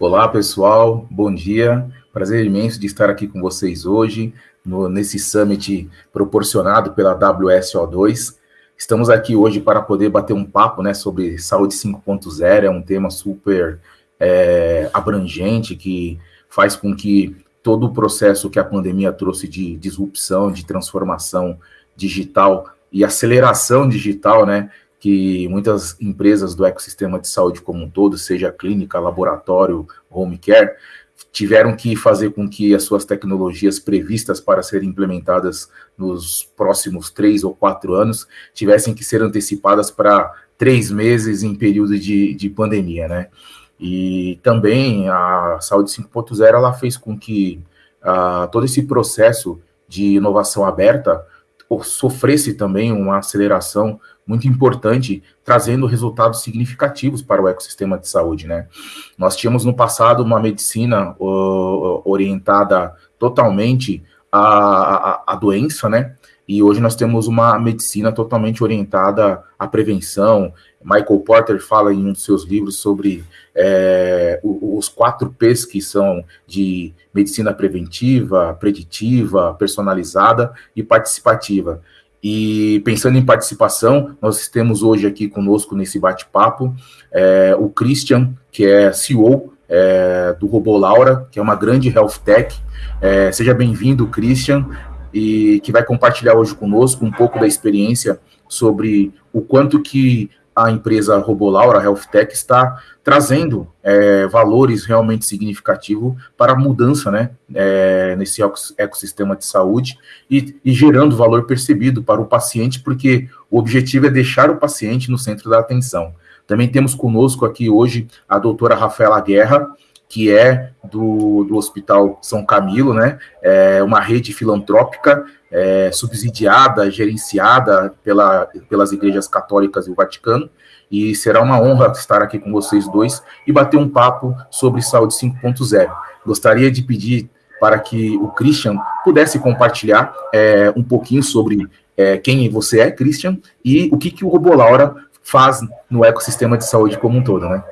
Olá, pessoal, bom dia. Prazer imenso de estar aqui com vocês hoje, no, nesse summit proporcionado pela WSO2. Estamos aqui hoje para poder bater um papo né, sobre saúde 5.0, é um tema super é, abrangente que faz com que todo o processo que a pandemia trouxe de disrupção, de transformação digital e aceleração digital, né, que muitas empresas do ecossistema de saúde como um todo, seja clínica, laboratório, home care, tiveram que fazer com que as suas tecnologias previstas para serem implementadas nos próximos três ou quatro anos tivessem que ser antecipadas para três meses em período de, de pandemia, né? E também a Saúde 5.0 ela fez com que uh, todo esse processo de inovação aberta sofresse também uma aceleração muito importante, trazendo resultados significativos para o ecossistema de saúde, né? Nós tínhamos no passado uma medicina uh, orientada totalmente à, à, à doença, né? E hoje nós temos uma medicina totalmente orientada à prevenção. Michael Porter fala em um dos seus livros sobre é, os quatro P's que são de medicina preventiva, preditiva, personalizada e participativa. E pensando em participação, nós temos hoje aqui conosco nesse bate-papo é, o Christian, que é CEO é, do Robô Laura, que é uma grande health tech. É, seja bem-vindo, Christian e que vai compartilhar hoje conosco um pouco da experiência sobre o quanto que a empresa Robolaura Health Tech está trazendo é, valores realmente significativos para a mudança né, é, nesse ecossistema de saúde e, e, gerando valor percebido para o paciente, porque o objetivo é deixar o paciente no centro da atenção. Também temos conosco aqui hoje a doutora Rafaela Guerra, que é do, do Hospital São Camilo, né? É uma rede filantrópica é, subsidiada, gerenciada pela, pelas igrejas católicas e o Vaticano. E será uma honra estar aqui com vocês dois e bater um papo sobre saúde 5.0. Gostaria de pedir para que o Christian pudesse compartilhar é, um pouquinho sobre é, quem você é, Christian, e o que, que o Robolaura faz no ecossistema de saúde como um todo, né?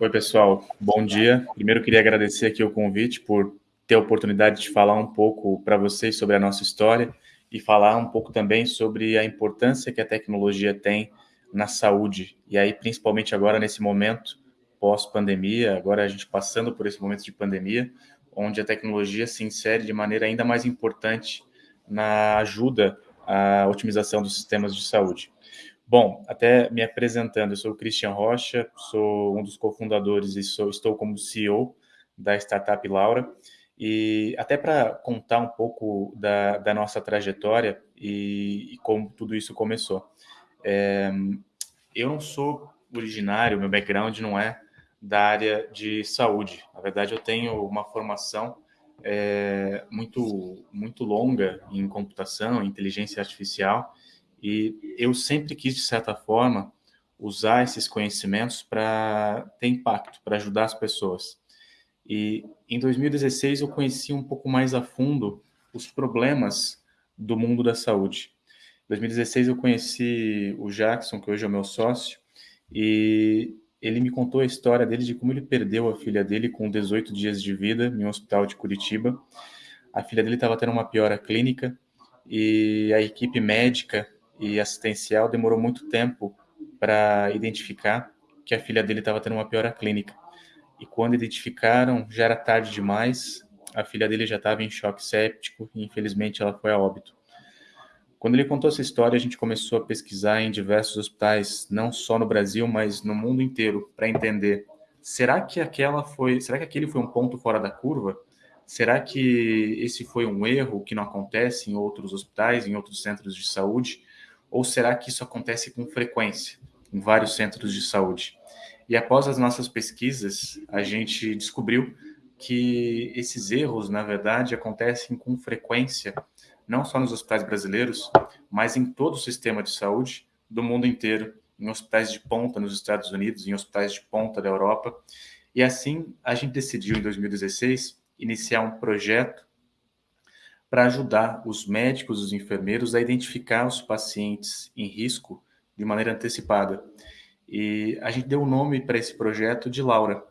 Oi, pessoal. Bom dia. Primeiro, queria agradecer aqui o convite por ter a oportunidade de falar um pouco para vocês sobre a nossa história e falar um pouco também sobre a importância que a tecnologia tem na saúde. E aí, principalmente agora, nesse momento pós-pandemia, agora a gente passando por esse momento de pandemia, onde a tecnologia se insere de maneira ainda mais importante na ajuda à otimização dos sistemas de saúde. Bom, até me apresentando, eu sou o Christian Rocha, sou um dos cofundadores e sou, estou como CEO da startup Laura. E até para contar um pouco da, da nossa trajetória e, e, como tudo isso começou. É, eu não sou originário, meu background não é da área de saúde. Na verdade, eu tenho uma formação é, muito, muito longa em computação, inteligência artificial, e eu sempre quis, de certa forma, usar esses conhecimentos para ter impacto, para ajudar as pessoas. E em 2016 eu conheci um pouco mais a fundo os problemas do mundo da saúde. Em 2016 eu conheci o Jackson, que hoje é o meu sócio, e ele me contou a história dele de como ele perdeu a filha dele com 18 dias de vida em um hospital de Curitiba. A filha dele estava tendo uma piora clínica e a equipe médica e assistencial demorou muito tempo para identificar que a filha dele estava tendo uma piora clínica. E quando identificaram, já era tarde demais, a filha dele já estava em choque séptico e infelizmente ela foi a óbito. Quando ele contou essa história, a gente começou a pesquisar em diversos hospitais, não só no Brasil, mas no mundo inteiro, para entender: será que aquela foi, será que aquele foi um ponto fora da curva? Será que esse foi um erro que não acontece em outros hospitais, em outros centros de saúde? Ou será que isso acontece com frequência em vários centros de saúde? E após as nossas pesquisas, a gente descobriu que esses erros, na verdade, acontecem com frequência, não só nos hospitais brasileiros, mas em todo o sistema de saúde do mundo inteiro, em hospitais de ponta nos Estados Unidos, em hospitais de ponta da Europa. E assim, a gente decidiu, em 2016, iniciar um projeto para ajudar os médicos, os enfermeiros a identificar os pacientes em risco de maneira antecipada. E a gente deu o nome para esse projeto de Laura.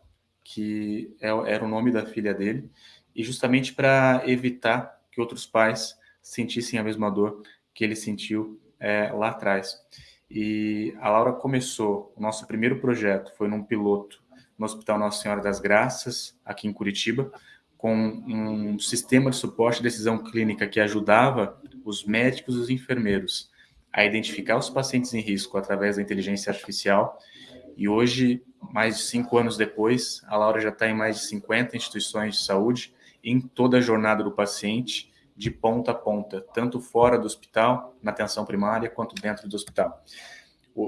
que é, era o nome da filha dele, e justamente para evitar que outros pais sentissem a mesma dor que ele sentiu é, lá atrás. E a Laura começou, o nosso primeiro projeto foi num piloto no Hospital Nossa Senhora das Graças, aqui em Curitiba, com um sistema de suporte e decisão clínica que ajudava os médicos e os enfermeiros a identificar os pacientes em risco através da inteligência artificial. E hoje, mais de cinco anos depois, a Laura já está em mais de 50 instituições de saúde, em toda a jornada do paciente, de ponta a ponta, tanto fora do hospital, na atenção primária, quanto dentro do hospital.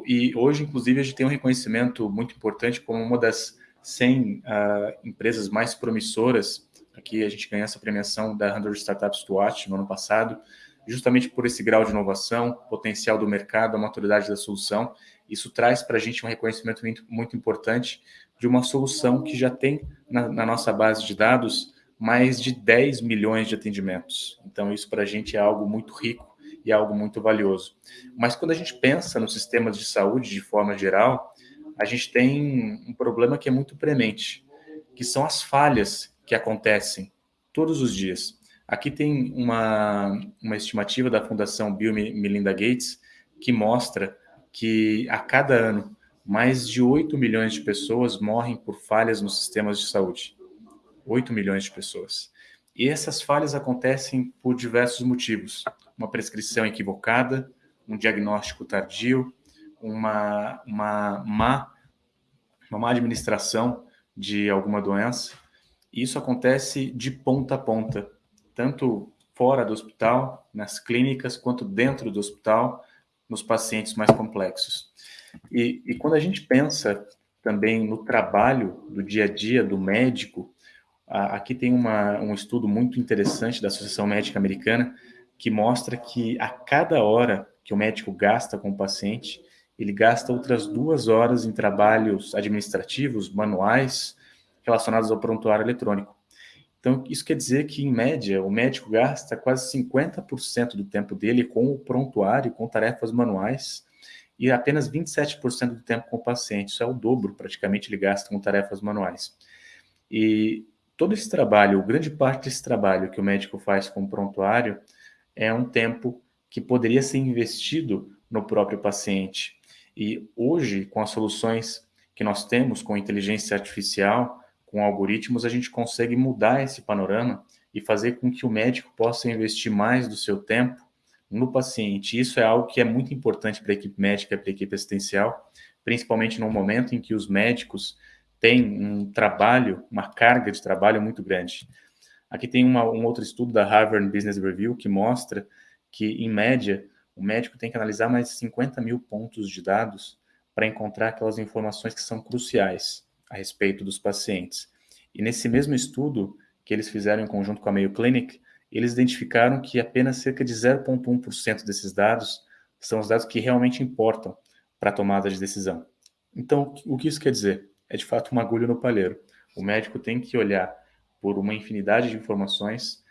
E hoje, inclusive, a gente tem um reconhecimento muito importante como uma das 100 uh, ah, empresas mais promissoras. Aqui a gente ganhou essa premiação da 100 Startups to Watch no ano passado, justamente por esse grau de inovação, potencial do mercado, a maturidade da solução. Isso traz para a gente um reconhecimento muito, muito, importante de uma solução que já tem na, na nossa base de dados mais de 10 milhões de atendimentos. Então, isso para a gente é algo muito rico e algo muito valioso. Mas quando a gente pensa nos sistemas de saúde de forma geral, a gente tem um problema que é muito premente, que são as falhas que acontecem todos os dias. Aqui tem uma, uma estimativa da Fundação Bill Melinda Gates que mostra que a cada ano mais de 8 milhões de pessoas morrem por falhas nos sistemas de saúde. 8 milhões de pessoas. E essas falhas acontecem por diversos motivos. Uma prescrição equivocada, um diagnóstico tardio, uma, uma, má, uma má administração de alguma doença. Isso acontece de ponta a ponta, tanto fora do hospital, nas clínicas, quanto dentro do hospital, nos pacientes mais complexos. E, e quando a gente pensa também no trabalho do dia a dia do médico, Aqui tem uma, um estudo muito interessante da Associação Médica Americana que mostra que a cada hora que o médico gasta com o paciente, ele gasta outras duas horas em trabalhos administrativos, manuais, relacionados ao prontuário eletrônico. Então, isso quer dizer que, em média, o médico gasta quase 50% do tempo dele com o prontuário, com tarefas manuais, e apenas 27% do tempo com o paciente. Isso é o dobro, praticamente, ele gasta com tarefas manuais. E todo esse trabalho, grande parte desse trabalho que o médico faz com o prontuário é um tempo que poderia ser investido no próprio paciente. E hoje, com as soluções que nós temos com inteligência artificial, com algoritmos, a gente consegue mudar esse panorama e fazer com que o médico possa investir mais do seu tempo no paciente. Isso é algo que é muito importante para a equipe médica para a equipe assistencial, principalmente no momento em que os médicos tem um trabalho, uma carga de trabalho muito grande. Aqui tem uma, um outro estudo da Harvard Business Review que mostra que, em média, o médico tem que analisar mais de 50 mil pontos de dados para encontrar aquelas informações que são cruciais a respeito dos pacientes. E nesse mesmo estudo que eles fizeram em conjunto com a Mayo Clinic, eles identificaram que apenas cerca de 0,1% desses dados são os dados que realmente importam para a tomada de decisão. Então, o que isso quer dizer? é de fato uma agulha no palheiro. O médico tem que olhar por uma infinidade de informações,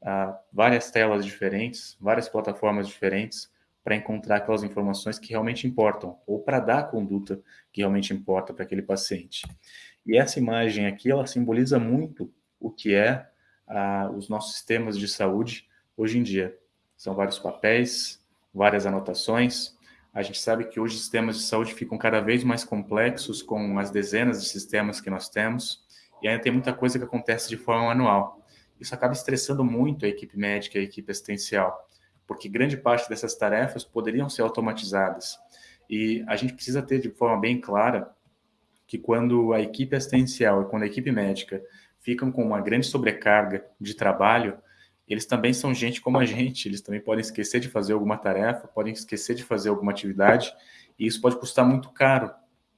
uh, várias telas diferentes, várias plataformas diferentes, para encontrar aquelas informações que realmente importam, ou para dar a conduta que realmente importa para aquele paciente. E essa imagem aqui, ela simboliza muito o que é uh, os nossos sistemas de saúde hoje em dia. São vários papéis, várias anotações, a gente sabe que hoje os sistemas de saúde ficam cada vez mais complexos com as dezenas de sistemas que nós temos e ainda tem muita coisa que acontece de forma manual. Isso acaba estressando muito a equipe médica e a equipe assistencial, porque grande parte dessas tarefas poderiam ser automatizadas. E a gente precisa ter de forma bem clara que quando a equipe assistencial e quando a equipe médica ficam com uma grande sobrecarga de trabalho, eles também são gente como a gente, eles também podem esquecer de fazer alguma tarefa, podem esquecer de fazer alguma atividade, e isso pode custar muito caro,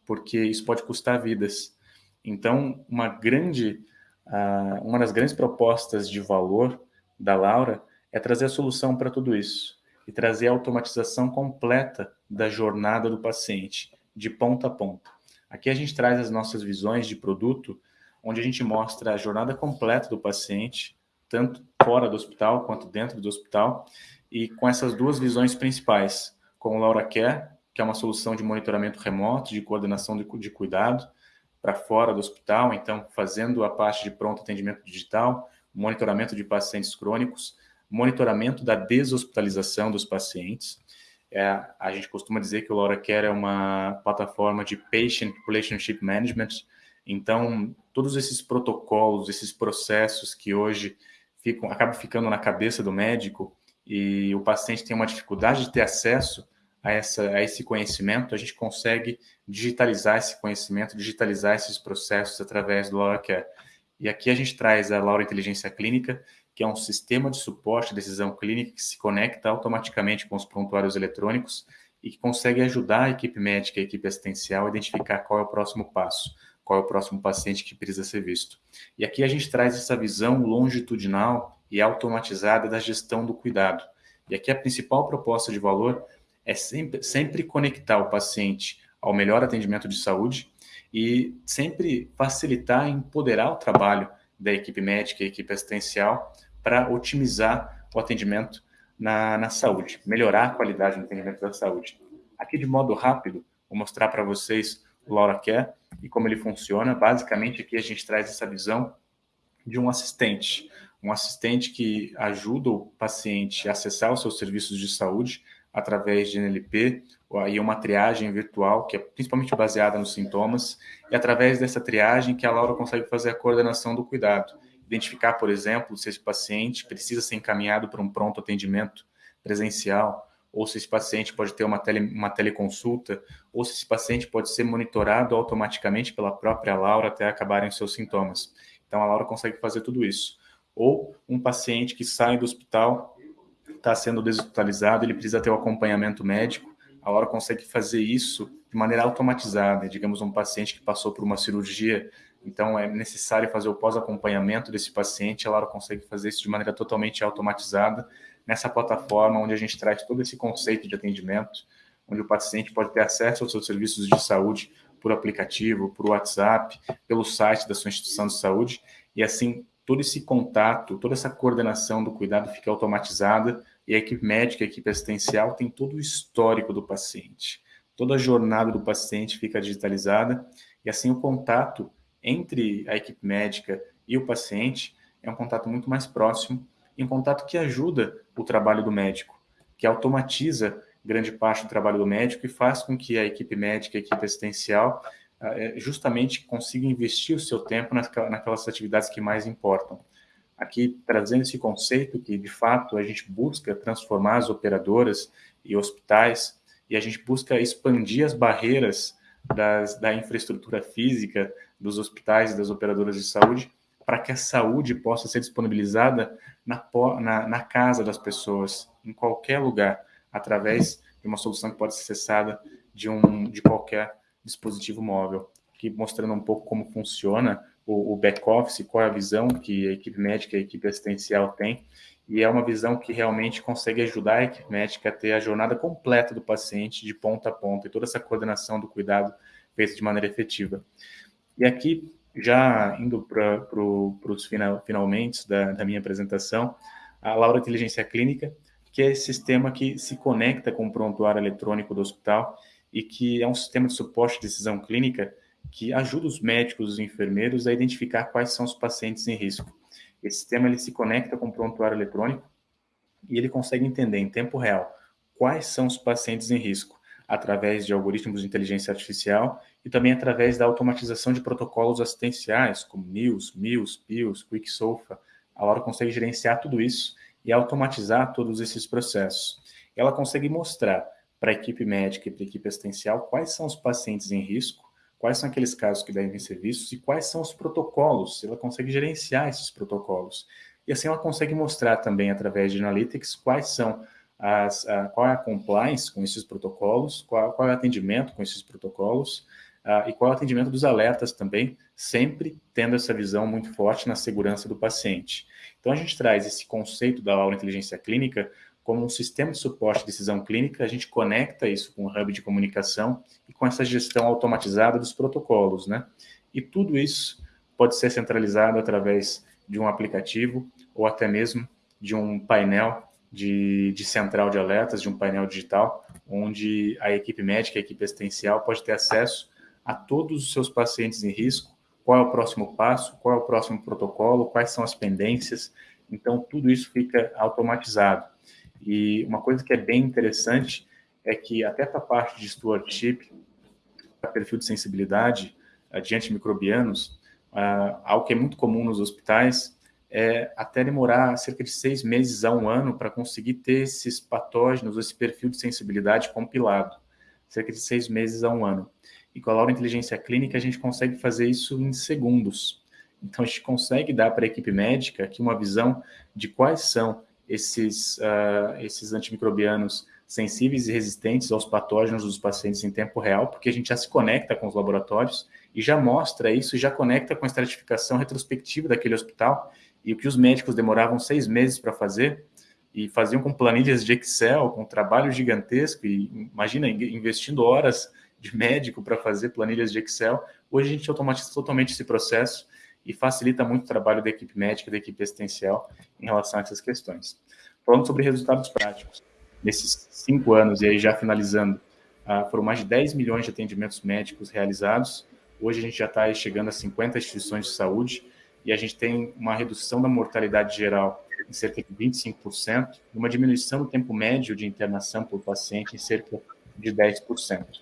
porque isso pode custar vidas. Então, uma grande, uh, uma das grandes propostas de valor da Laura é trazer a solução para tudo isso e trazer a automatização completa da jornada do paciente, de ponta a ponta. Aqui a gente traz as nossas visões de produto, onde a gente mostra a jornada completa do paciente, tanto fora do hospital quanto dentro do hospital, e com essas duas visões principais, com o Laura Care, que é uma solução de monitoramento remoto, de coordenação de, de cuidado, para fora do hospital, então fazendo a parte de pronto atendimento digital, monitoramento de pacientes crônicos, monitoramento da deshospitalização dos pacientes. É, a gente costuma dizer que o LauraCare é uma plataforma de Patient Relationship Management, então todos esses protocolos, esses processos que hoje ficam, acabam ficando na cabeça do médico e o paciente tem uma dificuldade de ter acesso a, essa, a esse conhecimento, a gente consegue digitalizar esse conhecimento, digitalizar esses processos através do LauraCare. E aqui a gente traz a Laura Inteligência Clínica, que é um sistema de suporte à decisão clínica que se conecta automaticamente com os prontuários eletrônicos e que consegue ajudar a equipe médica e a equipe assistencial a identificar qual é o próximo passo, qual é o próximo paciente que precisa ser visto. E aqui a gente traz essa visão longitudinal e automatizada da gestão do cuidado. E aqui a principal proposta de valor é sempre, sempre conectar o paciente ao melhor atendimento de saúde e sempre facilitar e empoderar o trabalho da equipe médica e equipe assistencial para otimizar o atendimento na, na saúde, melhorar a qualidade do atendimento da saúde. Aqui, de modo rápido, vou mostrar para vocês o Laura Care e como ele funciona. Basicamente, aqui a gente traz essa visão de um assistente, um assistente que ajuda o paciente a acessar os seus serviços de saúde através de NLP, aí uma triagem virtual, que é principalmente baseada nos sintomas, e através dessa triagem que a Laura consegue fazer a coordenação do cuidado. Identificar, por exemplo, se esse paciente precisa ser encaminhado para um pronto atendimento presencial, ou se esse paciente pode ter uma, tele, uma teleconsulta, ou se esse paciente pode ser monitorado automaticamente pela própria Laura até acabarem os seus sintomas. Então, a Laura consegue fazer tudo isso. Ou um paciente que sai do hospital está sendo deshospitalizado, ele precisa ter o um acompanhamento médico, a Laura consegue fazer isso de maneira automatizada. Digamos, um paciente que passou por uma cirurgia, então é necessário fazer o pós-acompanhamento desse paciente, a Laura consegue fazer isso de maneira totalmente automatizada nessa plataforma onde a gente traz todo esse conceito de atendimento, onde o paciente pode ter acesso aos seus serviços de saúde por aplicativo, por WhatsApp, pelo site da sua instituição de saúde, e assim todo esse contato, toda essa coordenação do cuidado fica automatizada e a equipe médica, a equipe assistencial tem todo o histórico do paciente. Toda a jornada do paciente fica digitalizada e assim o contato entre a equipe médica e o paciente é um contato muito mais próximo e um contato que ajuda o trabalho do médico, que automatiza grande parte do trabalho do médico e faz com que a equipe médica, a equipe assistencial, eh, justamente consiga investir o seu tempo naquelas atividades que mais importam aqui trazendo esse conceito que, de fato, a gente busca transformar as operadoras e hospitais e a gente busca expandir as barreiras das, da infraestrutura física dos hospitais e das operadoras de saúde para que a saúde possa ser disponibilizada na, na, na, casa das pessoas, em qualquer lugar, através de uma solução que pode ser acessada de, um, de qualquer dispositivo móvel. Aqui mostrando um pouco como funciona o, o back-office, qual é a visão que a equipe médica e a equipe assistencial tem, e é uma visão que realmente consegue ajudar a equipe médica a ter a jornada completa do paciente de ponta a ponta e toda essa coordenação do cuidado feita de maneira efetiva. E aqui, já indo para os final, finalmente da, da minha apresentação, a Laura Inteligência Clínica, que é esse sistema que se conecta com o prontuário eletrônico do hospital e que é um sistema de suporte de decisão clínica que ajuda os médicos e os enfermeiros a identificar quais são os pacientes em risco. Esse sistema ele se conecta com o prontuário eletrônico e ele consegue entender em tempo real quais são os pacientes em risco através de algoritmos de inteligência artificial e também através da automatização de protocolos assistenciais, como NILS, MILS, PILS, QuickSOFA. A Laura consegue gerenciar tudo isso e automatizar todos esses processos. Ela consegue mostrar para a equipe médica e para a equipe assistencial quais são os pacientes em risco quais são aqueles casos que devem ser vistos e quais são os protocolos, ela consegue gerenciar esses protocolos. E assim ela consegue mostrar também, através de analytics, quais são as, a, qual é a compliance com esses protocolos, qual, qual é o atendimento com esses protocolos, e qual é o atendimento dos alertas também, sempre tendo essa visão muito forte na segurança do paciente. Então, a gente traz esse conceito da aula inteligência clínica como um sistema de suporte de decisão clínica, a gente conecta isso com o hub de comunicação e com essa gestão automatizada dos protocolos, né? E tudo isso pode ser centralizado através de um aplicativo ou até mesmo de um painel de, de central de alertas, de um painel digital, onde a equipe médica, a equipe assistencial pode ter acesso a todos os seus pacientes em risco qual é o próximo passo, qual é o próximo protocolo, quais são as pendências. Então, tudo isso fica automatizado. E uma coisa que é bem interessante é que até para a parte de stewardship, para perfil de sensibilidade de antimicrobianos, uh, algo que é muito comum nos hospitais é até demorar cerca de seis meses a um ano para conseguir ter esses patógenos, esse perfil de sensibilidade compilado. Cerca de seis meses a um ano. E com a Laura Inteligência Clínica, a gente consegue fazer isso em segundos. Então, a gente consegue dar para a equipe médica aqui uma visão de quais são esses, uh, esses antimicrobianos sensíveis e resistentes aos patógenos dos pacientes em tempo real, porque a gente já se conecta com os laboratórios e já mostra isso, e já conecta com a estratificação retrospectiva daquele hospital, e o que os médicos demoravam seis meses para fazer, e faziam com planilhas de Excel, com um trabalho gigantesco, e imagina, investindo horas de médico para fazer planilhas de Excel. Hoje a gente automatiza totalmente esse processo e facilita muito o trabalho da equipe médica, da equipe assistencial em relação a essas questões. Falando sobre resultados práticos, nesses cinco anos, e aí já finalizando, uh, foram mais de 10 milhões de atendimentos médicos realizados. Hoje a gente já está chegando a 50 instituições de saúde e a gente tem uma redução da mortalidade geral em cerca de 25%, e uma diminuição do tempo médio de internação por paciente em cerca de 10%.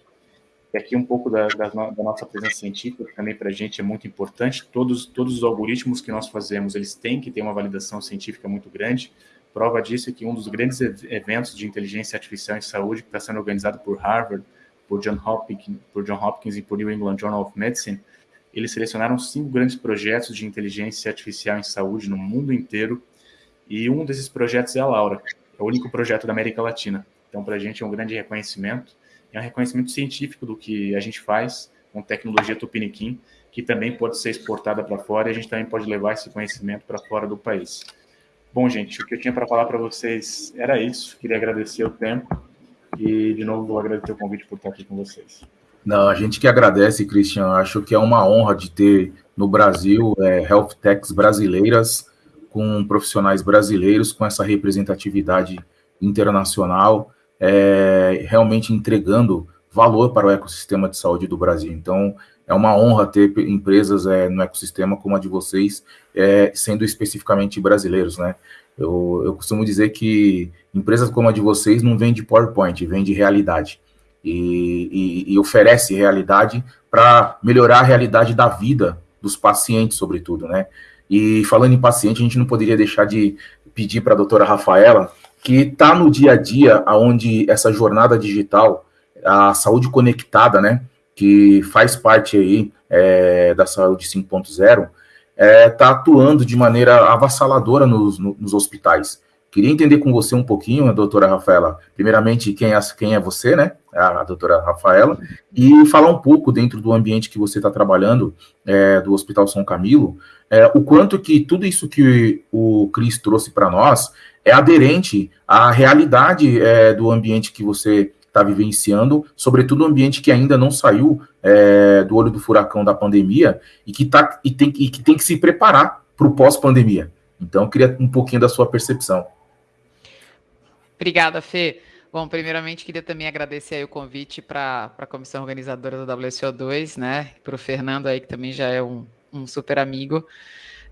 E aqui um pouco da, da, da nossa presença científica, também para a gente é muito importante. Todos, todos os algoritmos que nós fazemos, eles têm que ter uma validação científica muito grande. Prova disso é que um dos grandes eventos de inteligência artificial em saúde, que está sendo organizado por Harvard, por John Hopkins, por John Hopkins e por New England Journal of Medicine, eles selecionaram cinco grandes projetos de inteligência artificial em saúde no mundo inteiro. E um desses projetos é a Laura, é o único projeto da América Latina. Então, para a gente é um grande reconhecimento é um reconhecimento científico do que a gente faz com tecnologia Tupiniquim, que também pode ser exportada para fora e a gente também pode levar esse conhecimento para fora do país. Bom, gente, o que eu tinha para falar para vocês era isso. Queria agradecer o tempo e, de novo, vou agradecer o convite por estar aqui com vocês. Não, a gente que agradece, Cristian. Acho que é uma honra de ter no Brasil é, health techs brasileiras com profissionais brasileiros com essa representatividade internacional é, realmente entregando valor para o ecossistema de saúde do Brasil. Então, é uma honra ter empresas é, no ecossistema como a de vocês, é, sendo especificamente brasileiros, né? Eu, eu, costumo dizer que empresas como a de vocês não vende PowerPoint, vende realidade. E, e, e oferece realidade para melhorar a realidade da vida dos pacientes, sobretudo, né? E falando em paciente, a gente não poderia deixar de pedir para a doutora Rafaela que está no dia a dia, onde essa jornada digital, a saúde conectada, né, que faz parte aí é, da saúde 5.0, está é, tá atuando de maneira avassaladora nos, nos hospitais. Queria entender com você um pouquinho, doutora Rafaela, primeiramente, quem é, quem é você, né, a, doutora Rafaela, e falar um pouco dentro do ambiente que você está trabalhando, é, do Hospital São Camilo, é, o quanto que tudo isso que o Cris trouxe para nós é aderente à realidade é, do ambiente que você está vivenciando, sobretudo o ambiente que ainda não saiu é, do olho do furacão da pandemia e que, tá, e tem, e que tem que se preparar para o pós-pandemia. Então, eu queria um pouquinho da sua percepção. Obrigada, Fê. Bom, primeiramente queria também agradecer o convite para a comissão organizadora do WSO2, né? Para o Fernando aí, que também já é um, um super amigo.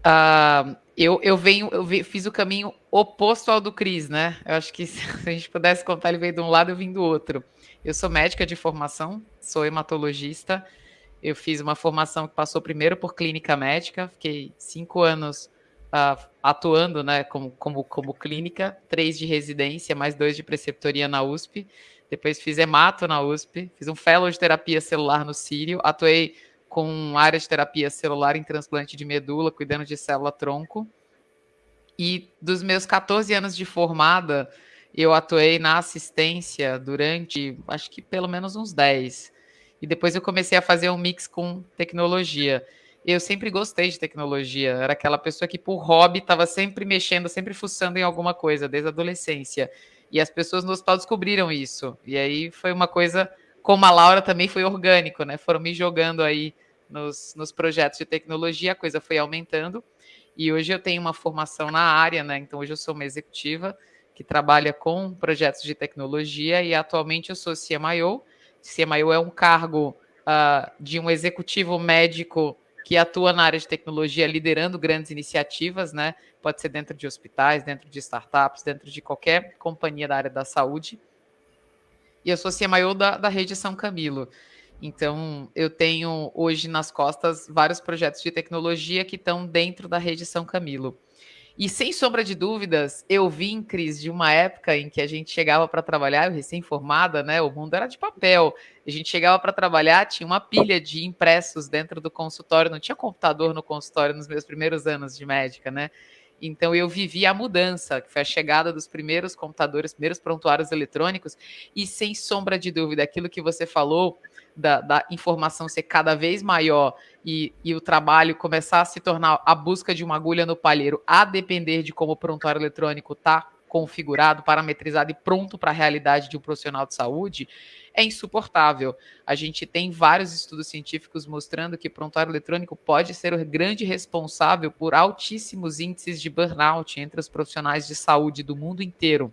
Uh, eu, eu venho, eu fiz o caminho oposto ao do Cris, né? Eu acho que se a gente pudesse contar, ele veio de um lado, eu vim do outro. Eu sou médica de formação, sou hematologista. Eu fiz uma formação que passou primeiro por clínica médica, fiquei cinco anos uh, atuando, né, como, como, como clínica, três de residência, mais dois de preceptoria na USP. Depois fiz hemato na USP, fiz um fellow de terapia celular no Sírio, atuei com área de terapia celular em transplante de medula, cuidando de célula-tronco. E dos meus 14 anos de formada, eu atuei na assistência durante, acho que pelo menos uns 10. E depois eu comecei a fazer um mix com tecnologia. Eu sempre gostei de tecnologia, era aquela pessoa que, por hobby, estava sempre mexendo, sempre fuçando em alguma coisa, desde a adolescência. E as pessoas no hospital descobriram isso. E aí foi uma coisa, como a Laura também foi orgânico, né? Foram me jogando aí nos, nos projetos de tecnologia, a coisa foi aumentando. E hoje eu tenho uma formação na área, né? Então hoje eu sou uma executiva que trabalha com projetos de tecnologia e atualmente eu sou CMIO. CMIO é um cargo uh, de um executivo médico que atua na área de tecnologia, liderando grandes iniciativas, né? Pode ser dentro de hospitais, dentro de startups, dentro de qualquer companhia da área da saúde. E eu sou CMIO da, da rede São Camilo. Então, eu tenho hoje nas costas vários projetos de tecnologia que estão dentro da rede São Camilo. E sem sombra de dúvidas, eu vim, Cris, de uma época em que a gente chegava para trabalhar, eu recém-formada, né? O mundo era de papel. A gente chegava para trabalhar, tinha uma pilha de impressos dentro do consultório, não tinha computador no consultório nos meus primeiros anos de médica, né? Então eu vivi a mudança, que foi a chegada dos primeiros computadores, primeiros prontuários eletrônicos, e sem sombra de dúvida, aquilo que você falou da, da, informação ser cada vez maior e, e, o trabalho começar a se tornar a busca de uma agulha no palheiro, a depender de como o prontuário eletrônico está configurado, parametrizado e pronto para a realidade de um profissional de saúde, é insuportável. A gente tem vários estudos científicos mostrando que prontuário eletrônico pode ser o grande responsável por altíssimos índices de burnout entre os profissionais de saúde do mundo inteiro.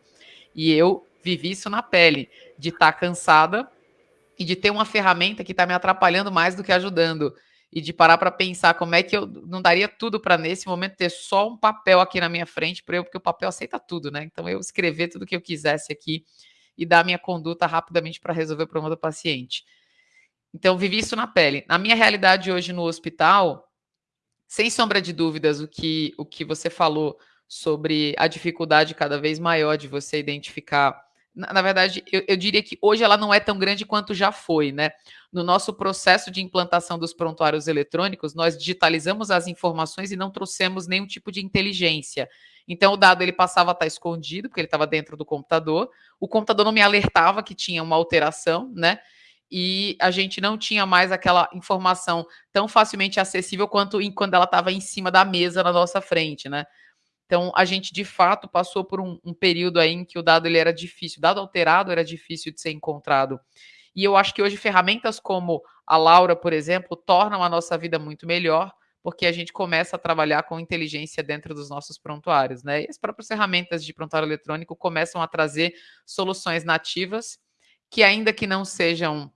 E eu vivi isso na pele, de estar tá cansada e de ter uma ferramenta que está me atrapalhando mais do que ajudando. E de parar para pensar como é que eu não daria tudo para nesse momento ter só um papel aqui na minha frente para eu, porque o papel aceita tudo, né? Então eu escrever tudo que eu quisesse aqui e dar minha conduta rapidamente para resolver o problema do paciente. Então vivi isso na pele. Na minha realidade hoje no hospital, sem sombra de dúvidas, o que o que você falou sobre a dificuldade cada vez maior de você identificar na, na verdade, eu, eu, diria que hoje ela não é tão grande quanto já foi, né? No nosso processo de implantação dos prontuários eletrônicos, nós digitalizamos as informações e não trouxemos nenhum tipo de inteligência. Então, o dado ele passava a estar escondido, porque ele estava dentro do computador. O computador não me alertava que tinha uma alteração, né? E a gente não tinha mais aquela informação tão facilmente acessível quanto em, quando ela estava em cima da mesa na nossa frente, né? Então, a gente de fato passou por um, um período aí em que o dado ele era difícil, o dado alterado era difícil de ser encontrado. E eu acho que hoje ferramentas como a Laura, por exemplo, tornam a nossa vida muito melhor, porque a gente começa a trabalhar com inteligência dentro dos nossos prontuários, né? E as próprias ferramentas de prontuário eletrônico começam a trazer soluções nativas que ainda que não sejam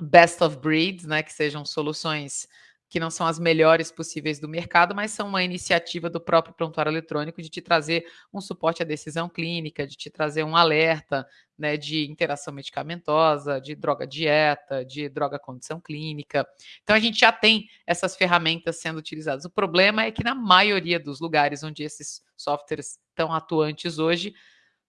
best of breeds, né, que sejam soluções que não são as melhores possíveis do mercado, mas são uma iniciativa do próprio prontuário eletrônico de te trazer um suporte à decisão clínica, de te trazer um alerta né, de interação medicamentosa, de droga dieta, de droga condição clínica. Então a gente já tem essas ferramentas sendo utilizadas. O problema é que na maioria dos lugares onde esses softwares estão atuantes hoje,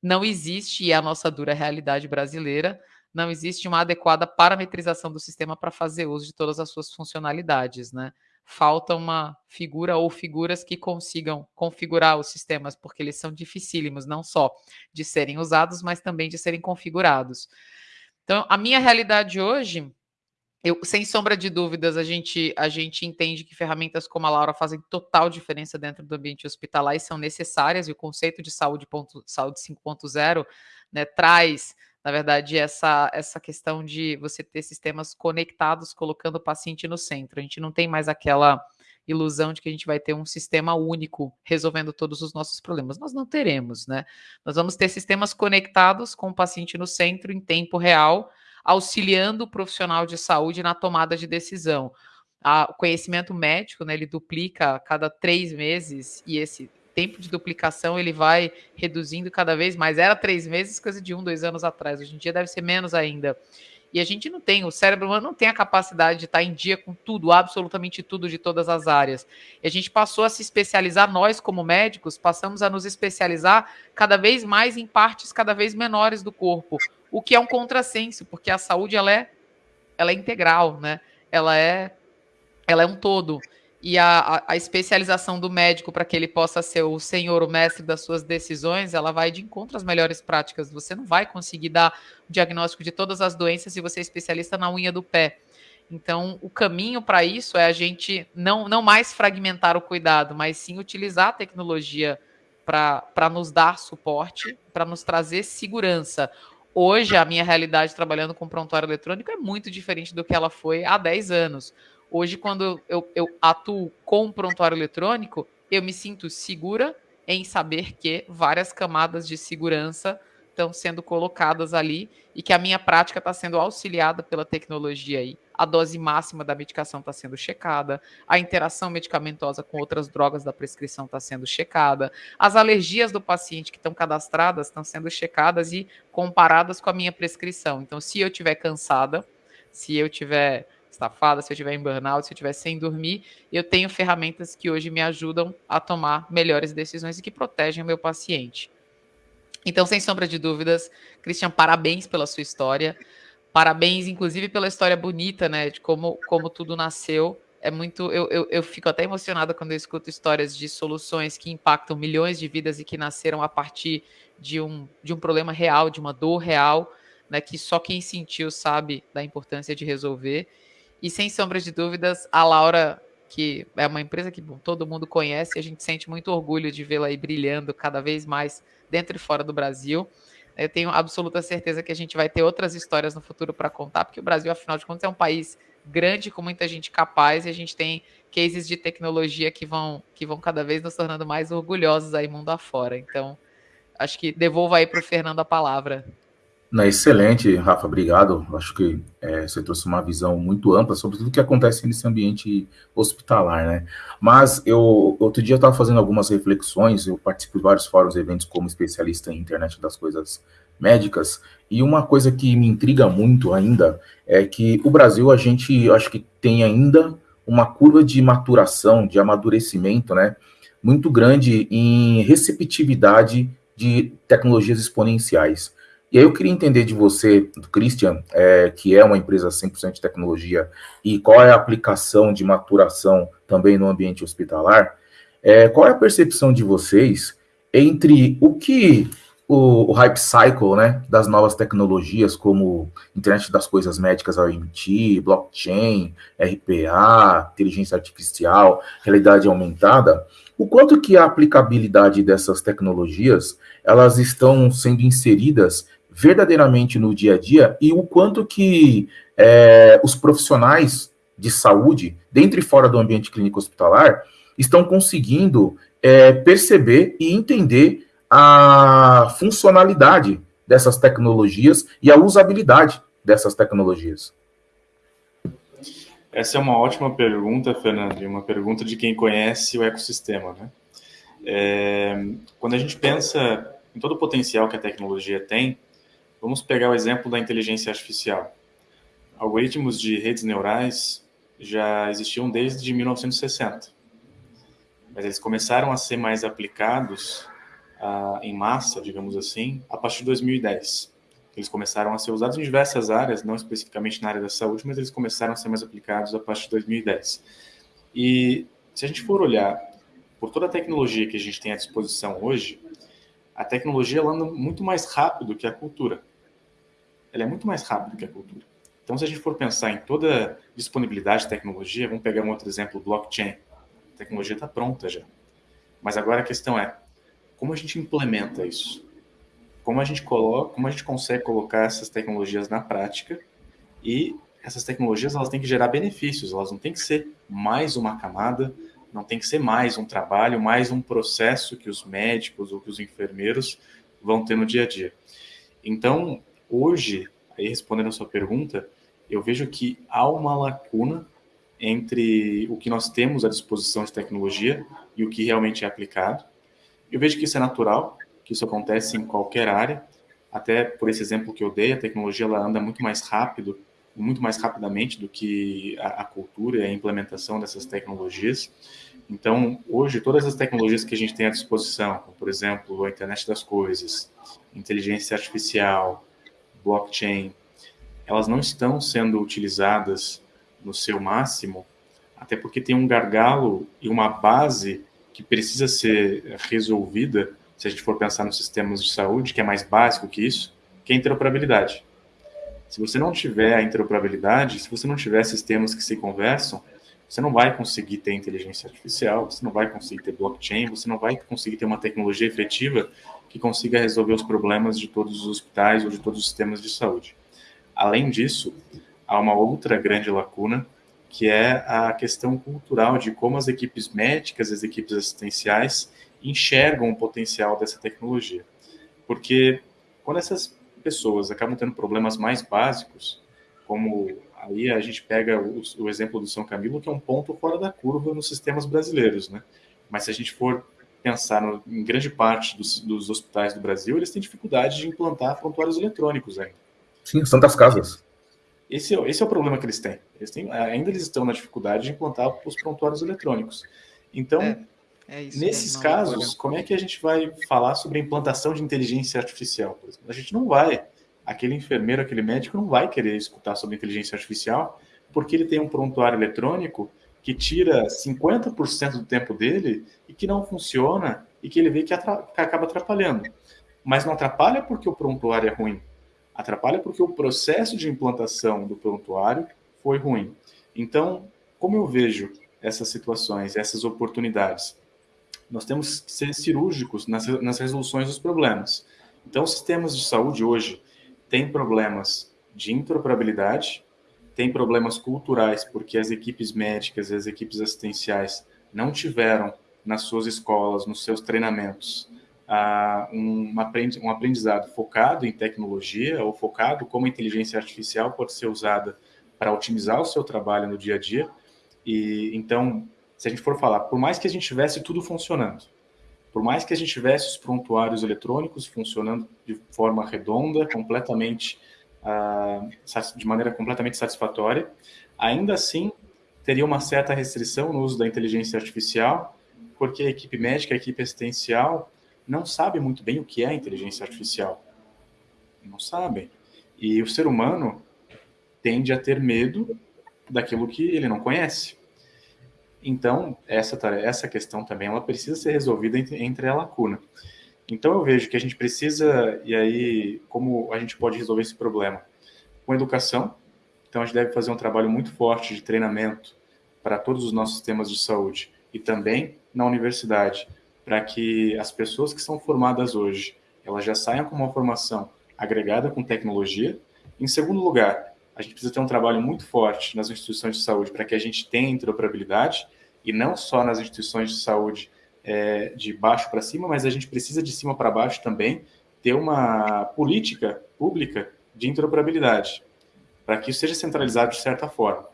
não existe, e é a nossa dura realidade brasileira, não existe uma adequada parametrização do sistema para fazer uso de todas as suas funcionalidades, né? Falta uma figura ou figuras que consigam configurar os sistemas, porque eles são dificílimos, não só de serem usados, mas também de serem configurados. Então, a minha realidade hoje, eu, sem sombra de dúvidas, a gente, a gente entende que ferramentas como a Laura fazem total diferença dentro do ambiente hospitalar e são necessárias, e o conceito de saúde, ponto, saúde 5.0 né, traz na verdade, essa, essa questão de você ter sistemas conectados, colocando o paciente no centro. A gente não tem mais aquela ilusão de que a gente vai ter um sistema único resolvendo todos os nossos problemas. Nós não teremos, né? Nós vamos ter sistemas conectados com o paciente no centro em tempo real, auxiliando o profissional de saúde na tomada de decisão. o conhecimento médico, né, ele duplica a cada três meses e esse tempo de duplicação ele vai reduzindo cada vez mais. Era três meses, coisa de um, dois anos atrás. Hoje em dia deve ser menos ainda. E a gente não tem, o cérebro humano não tem a capacidade de estar em dia com tudo, absolutamente tudo de todas as áreas. E a gente passou a se especializar, nós como médicos, passamos a nos especializar cada vez mais em partes cada vez menores do corpo, o que é um contrassenso, porque a saúde ela é, ela é integral, né? Ela é, ela é um todo e a, a, especialização do médico para que ele possa ser o senhor, o mestre das suas decisões, ela vai de encontro às melhores práticas. Você não vai conseguir dar o diagnóstico de todas as doenças se você é especialista na unha do pé. Então, o caminho para isso é a gente não, não mais fragmentar o cuidado, mas sim utilizar a tecnologia para nos dar suporte, para nos trazer segurança. Hoje, a minha realidade trabalhando com prontuário eletrônico é muito diferente do que ela foi há 10 anos. Hoje, quando eu, eu atuo com prontuário eletrônico, eu me sinto segura em saber que várias camadas de segurança estão sendo colocadas ali e que a minha prática está sendo auxiliada pela tecnologia aí. A dose máxima da medicação está sendo checada, a interação medicamentosa com outras drogas da prescrição está sendo checada, as alergias do paciente que estão cadastradas estão sendo checadas e comparadas com a minha prescrição. Então, se eu estiver cansada, se eu tiver estafada, se eu estiver em burnout, se eu estiver sem dormir, eu tenho ferramentas que hoje me ajudam a tomar melhores decisões e que protegem o meu paciente. Então, sem sombra de dúvidas, Christian, parabéns pela sua história. Parabéns, inclusive, pela história bonita, né? De como, como tudo nasceu. É muito. Eu, eu, eu fico até emocionada quando eu escuto histórias de soluções que impactam milhões de vidas e que nasceram a partir de um, de um problema real, de uma dor real, né? Que só quem sentiu sabe da importância de resolver. E sem sombra de dúvidas, a Laura, que é uma empresa que bom, todo mundo conhece, a gente sente muito orgulho de vê-la aí brilhando cada vez mais dentro e fora do Brasil. Eu tenho absoluta certeza que a gente vai ter outras histórias no futuro para contar, porque o Brasil, afinal de contas, é um país grande com muita gente capaz e a gente tem cases de tecnologia que vão, que vão cada vez nos tornando mais orgulhosos aí mundo afora. Então, acho que devolvo aí para o Fernando a palavra. Não, excelente, Rafa, obrigado. Acho que é, você trouxe uma visão muito ampla sobre tudo que acontece nesse ambiente hospitalar, né? Mas eu outro dia eu estava fazendo algumas reflexões, eu participo de vários fóruns e eventos como especialista em internet das coisas médicas, e uma coisa que me intriga muito ainda é que o Brasil, a gente acho que tem ainda uma curva de maturação, de amadurecimento, né? Muito grande em receptividade de tecnologias exponenciais. E aí eu queria entender de você, do Christian, é, que é uma empresa 100% de tecnologia, e qual é a aplicação de maturação também no ambiente hospitalar, é, qual é a percepção de vocês entre o que o, o, hype cycle né, das novas tecnologias, como internet das coisas médicas, IoT, blockchain, RPA, inteligência artificial, realidade aumentada, o quanto que a aplicabilidade dessas tecnologias elas estão sendo inseridas verdadeiramente no dia a dia e o quanto que é, os profissionais de saúde, dentro e fora do ambiente clínico hospitalar, estão conseguindo é, perceber e entender a funcionalidade dessas tecnologias e a usabilidade dessas tecnologias. Essa é uma ótima pergunta, Fernando, uma pergunta de quem conhece o ecossistema. Né? É, quando a gente pensa em todo o potencial que a tecnologia tem, Vamos pegar o exemplo da inteligência artificial. Algoritmos de redes neurais já existiam desde 1960, mas eles começaram a ser mais aplicados uh, em massa, digamos assim, a partir de 2010. Eles começaram a ser usados em diversas áreas, não especificamente na área da saúde, mas eles começaram a ser mais aplicados a partir de 2010. E se a gente for olhar por toda a tecnologia que a gente tem à disposição hoje, a tecnologia anda muito mais rápido que a cultura ela é muito mais rápida que a cultura. Então, se a gente for pensar em toda disponibilidade de tecnologia, vamos pegar um outro exemplo, blockchain. A tecnologia está pronta já. Mas agora a questão é, como a gente implementa isso? Como a gente coloca, como a gente consegue colocar essas tecnologias na prática e essas tecnologias elas têm que gerar benefícios, elas não têm que ser mais uma camada, não tem que ser mais um trabalho, mais um processo que os médicos ou que os enfermeiros vão ter no dia a dia. Então, hoje, aí respondendo a sua pergunta, eu vejo que há uma lacuna entre o que nós temos à disposição de tecnologia e o que realmente é aplicado. Eu vejo que isso é natural, que isso acontece em qualquer área, até por esse exemplo que eu dei, a tecnologia ela anda muito mais rápido, muito mais rapidamente do que a, a cultura e a implementação dessas tecnologias. Então, hoje, todas as tecnologias que a gente tem à disposição, como, por exemplo, a internet das coisas, inteligência artificial, blockchain, elas não estão sendo utilizadas no seu máximo, até porque tem um gargalo e uma base que precisa ser resolvida, se a gente for pensar nos sistemas de saúde, que é mais básico que isso, que é a interoperabilidade. Se você não tiver a interoperabilidade, se você não tiver sistemas que se conversam, você não vai conseguir ter inteligência artificial, você não vai conseguir ter blockchain, você não vai conseguir ter uma tecnologia efetiva que consiga resolver os problemas de todos os hospitais ou de todos os sistemas de saúde. Além disso, há uma outra grande lacuna, que é a questão cultural de como as equipes médicas, as equipes assistenciais enxergam o potencial dessa tecnologia. Porque quando essas pessoas acabam tendo problemas mais básicos, como aí a gente pega o, o, exemplo do São Camilo, que é um ponto fora da curva nos sistemas brasileiros, né? Mas se a gente for pensar no, em grande parte dos, dos, hospitais do Brasil, eles têm dificuldade de implantar prontuários eletrônicos ainda. Sim, Santas Casas. Esse, é esse é o problema que eles têm. Eles têm. Ainda eles estão na dificuldade de implantar os prontuários eletrônicos. Então, é, é isso, nesses casos, como é que a gente vai falar sobre a implantação de inteligência artificial? A gente não vai. Aquele enfermeiro, aquele médico não vai querer escutar sobre inteligência artificial porque ele tem um prontuário eletrônico que tira 50% do tempo dele e que não funciona e que ele vê que, que acaba atrapalhando. Mas não atrapalha porque o prontuário é ruim. Atrapalha porque o processo de implantação do prontuário foi ruim. Então, como eu vejo essas situações, essas oportunidades? Nós temos que ser cirúrgicos nas, nas resoluções dos problemas. Então, sistemas de saúde hoje têm problemas de interoperabilidade, tem problemas culturais, porque as equipes médicas e as equipes assistenciais não tiveram nas suas escolas, nos seus treinamentos, uh, um, um aprendizado focado em tecnologia ou focado como a inteligência artificial pode ser usada para otimizar o seu trabalho no dia a dia. E então, se a gente for falar, por mais que a gente tivesse tudo funcionando, por mais que a gente tivesse os prontuários eletrônicos funcionando de forma redonda, completamente de maneira completamente satisfatória, ainda assim teria uma certa restrição no uso da inteligência artificial, porque a equipe médica, a equipe assistencial não sabe muito bem o que é inteligência artificial. Não sabem. E o ser humano tende a ter medo daquilo que ele não conhece. Então, essa, essa questão também ela precisa ser resolvida entre, entre a lacuna. Então, eu vejo que a gente precisa, e aí, como a gente pode resolver esse problema? Com educação. Então, a gente deve fazer um trabalho muito forte de treinamento para todos os nossos sistemas de saúde e também na universidade, para que as pessoas que são formadas hoje, elas já saiam com uma formação agregada com tecnologia. Em segundo lugar, a gente precisa ter um trabalho muito forte nas instituições de saúde para que a gente tenha interoperabilidade e não só nas instituições de saúde é, de baixo para cima, mas a gente precisa de cima para baixo também ter uma política pública de interoperabilidade, para que isso seja centralizado de certa forma.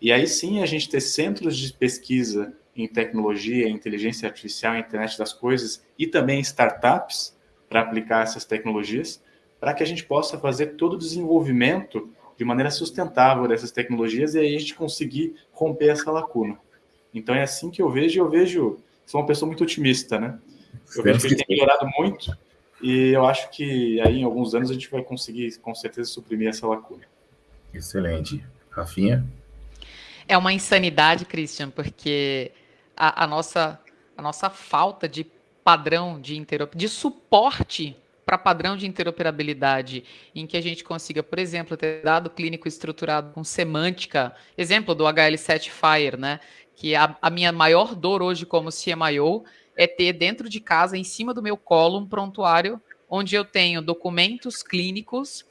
E aí sim a gente ter centros de pesquisa em tecnologia, inteligência artificial, internet das coisas e também startups para aplicar essas tecnologias, para que a gente possa fazer todo o desenvolvimento de maneira sustentável dessas tecnologias e aí a gente conseguir romper essa lacuna. Então é assim que eu vejo, eu vejo, sou uma pessoa muito otimista, né? Eu vejo que a gente tem melhorado muito e eu acho que aí em alguns anos a gente vai conseguir com certeza suprimir essa lacuna. Excelente. Rafinha? É uma insanidade, Christian, porque a, a nossa, a nossa falta de padrão de interoperabilidade, de suporte para padrão de interoperabilidade, em que a gente consiga, por exemplo, ter dado clínico estruturado com semântica, exemplo do HL7 Fire, né? Que a, a minha maior dor hoje como CMIO é ter dentro de casa, em cima do meu colo, um prontuário onde eu tenho documentos clínicos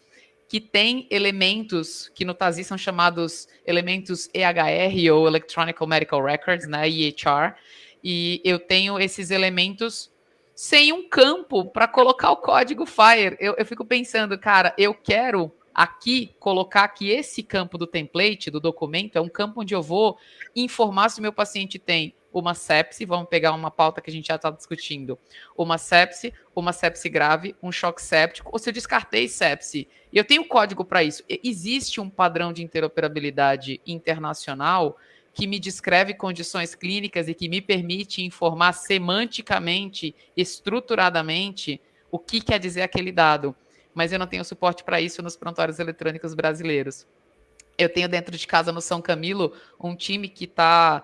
que tem elementos que no TASI são chamados elementos EHR ou Electronic Medical Records, né, EHR, e eu tenho esses elementos sem um campo para colocar o código FIRE. Eu, eu fico pensando, cara, eu quero aqui colocar que esse campo do template, do documento, é um campo onde eu vou informar se o meu paciente tem uma sepse, vamos pegar uma pauta que a gente já está discutindo, uma sepse, uma sepse grave, um choque séptico, ou se eu descartei sepse, e eu tenho código para isso. Existe um padrão de interoperabilidade internacional que me descreve condições clínicas e que me permite informar semanticamente, estruturadamente, o que quer dizer aquele dado. Mas eu não tenho suporte para isso nos prontuários eletrônicos brasileiros. Eu tenho dentro de casa no São Camilo um time que está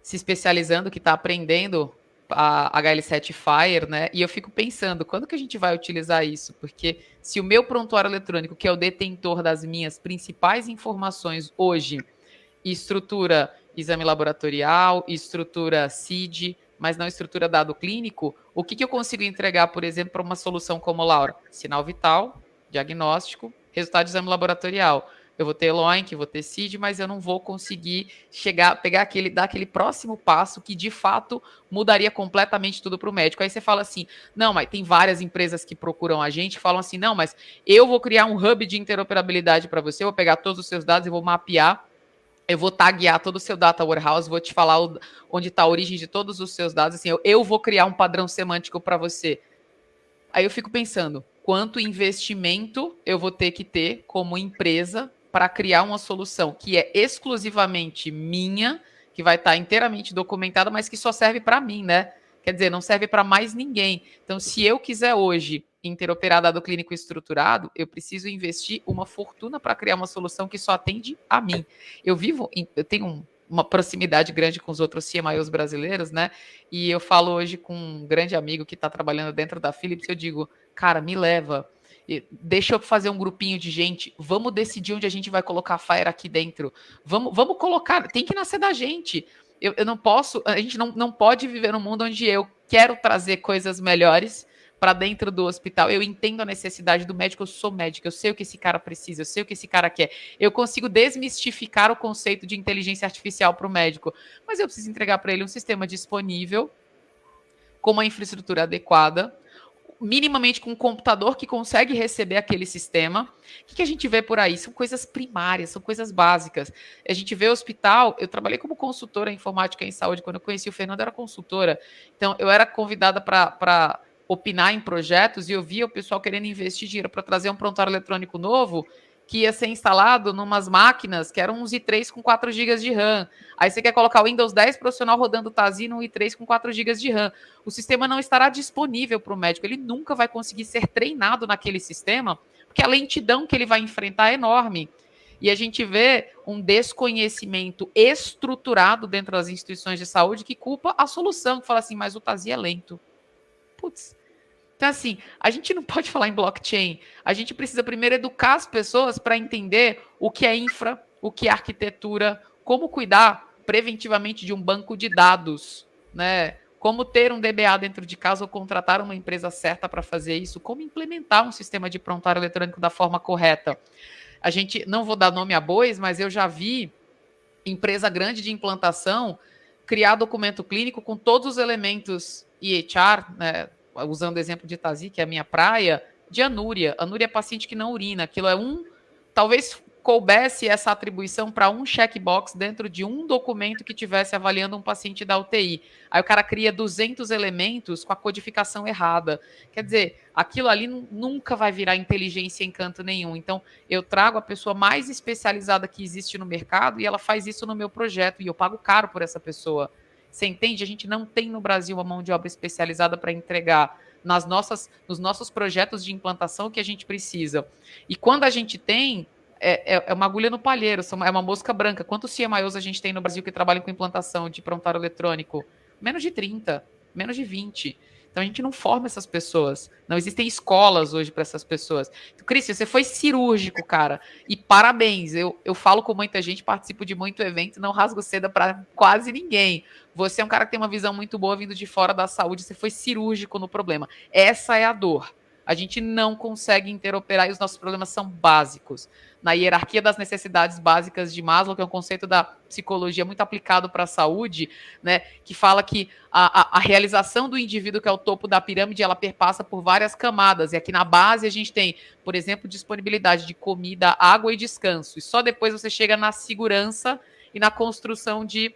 se especializando, que está aprendendo a HL7 Fire, né? E eu fico pensando, quando que a gente vai utilizar isso? Porque se o meu prontuário eletrônico, que é o detentor das minhas principais informações hoje, estrutura exame laboratorial, estrutura CID, mas não estrutura dado clínico, o que, que eu consigo entregar, por exemplo, para uma solução como Laura? Sinal vital, diagnóstico, resultado de exame laboratorial. eu vou ter LOINC, vou ter CID, mas eu não vou conseguir chegar, pegar aquele, dar aquele próximo passo que de fato mudaria completamente tudo para o médico. Aí você fala assim, não, mas tem várias empresas que procuram a gente, falam assim, não, mas eu vou criar um hub de interoperabilidade para você, eu vou pegar todos os seus dados e vou mapear eu vou taguear todo o seu data warehouse, vou te falar o, onde está a origem de todos os seus dados. Assim, eu, eu vou criar um padrão semântico para você. Aí eu fico pensando, quanto investimento eu vou ter que ter como empresa para criar uma solução que é exclusivamente minha, que vai estar tá inteiramente documentada, mas que só serve para mim, né? Quer dizer, não serve para mais ninguém. Então, se eu quiser hoje interoperar dado clínico estruturado, eu preciso investir uma fortuna para criar uma solução que só atende a mim. Eu vivo, em, eu tenho um, uma proximidade grande com os outros CMIOs brasileiros, né? E eu falo hoje com um grande amigo que está trabalhando dentro da Philips, eu digo, cara, me leva, deixa eu fazer um grupinho de gente, vamos decidir onde a gente vai colocar a Fire aqui dentro, vamos, vamos colocar, tem que nascer da gente. Eu, eu não posso, a gente não, não pode viver num mundo onde eu quero trazer coisas melhores para dentro do hospital. Eu entendo a necessidade do médico, eu sou médico, eu sei o que esse cara precisa, eu sei o que esse cara quer. Eu consigo desmistificar o conceito de inteligência artificial para o médico, mas eu preciso entregar para ele um sistema disponível, com uma infraestrutura adequada, minimamente com um computador que consegue receber aquele sistema. O que, que, a gente vê por aí? São coisas primárias, são coisas básicas. A gente vê hospital, eu trabalhei como consultora em informática em saúde, quando eu conheci o Fernando, era consultora. Então, eu era convidada para opinar em projetos e eu via o pessoal querendo investir dinheiro para trazer um prontuário eletrônico novo que ia ser instalado numas máquinas que eram uns i3 com 4 GB de RAM. Aí você quer colocar o Windows 10 profissional rodando TASI no i3 com 4 GB de RAM. O sistema não estará disponível para o médico, ele nunca vai conseguir ser treinado naquele sistema, porque a lentidão que ele vai enfrentar é enorme. E a gente vê um desconhecimento estruturado dentro das instituições de saúde que culpa a solução, que fala assim, mas o TASI é lento. Putz, então, assim, a gente não pode falar em blockchain. A gente precisa primeiro educar as pessoas para entender o que é infra, o que é arquitetura, como cuidar preventivamente de um banco de dados, né? Como ter um DBA dentro de casa ou contratar uma empresa certa para fazer isso, como implementar um sistema de prontuário eletrônico da forma correta. A gente não vou dar nome a bois, mas eu já vi empresa grande de implantação criar documento clínico com todos os elementos EHR, né, usando o exemplo de Tazi, que é a minha praia, de anúria. Anúria é paciente que não urina. Aquilo é um. Talvez coubesse essa atribuição para um checkbox dentro de um documento que tivesse avaliando um paciente da UTI. Aí o cara cria 200 elementos com a codificação errada. Quer dizer, aquilo ali nunca vai virar inteligência em canto nenhum. Então, eu trago a pessoa mais especializada que existe no mercado e ela faz isso no meu projeto e eu pago caro por essa pessoa. Você entende? A gente não tem no Brasil uma mão de obra especializada para entregar nas nossas, nos nossos projetos de implantação que a gente precisa. E quando a gente tem, é, é, é uma agulha no palheiro, é uma mosca branca. Quantos CMIOs a gente tem no Brasil que trabalham com implantação de prontuário eletrônico? Menos de 30, menos de 20. Então a gente não forma essas pessoas. Não existem escolas hoje para essas pessoas. Então, Cristian, você foi cirúrgico, cara. E parabéns. Eu, eu falo com muita gente, participo de muito evento, não rasgo seda para quase ninguém. Você é um cara que tem uma visão muito boa vindo de fora da saúde, você foi cirúrgico no problema. Essa é a dor. A gente não consegue interoperar e os nossos problemas são básicos. Na hierarquia das necessidades básicas de Maslow, que é um conceito da psicologia muito aplicado para a saúde, né, que fala que a, a, a, realização do indivíduo, que é o topo da pirâmide, ela perpassa por várias camadas. E aqui na base a gente tem, por exemplo, disponibilidade de comida, água e descanso. E só depois você chega na segurança e na construção de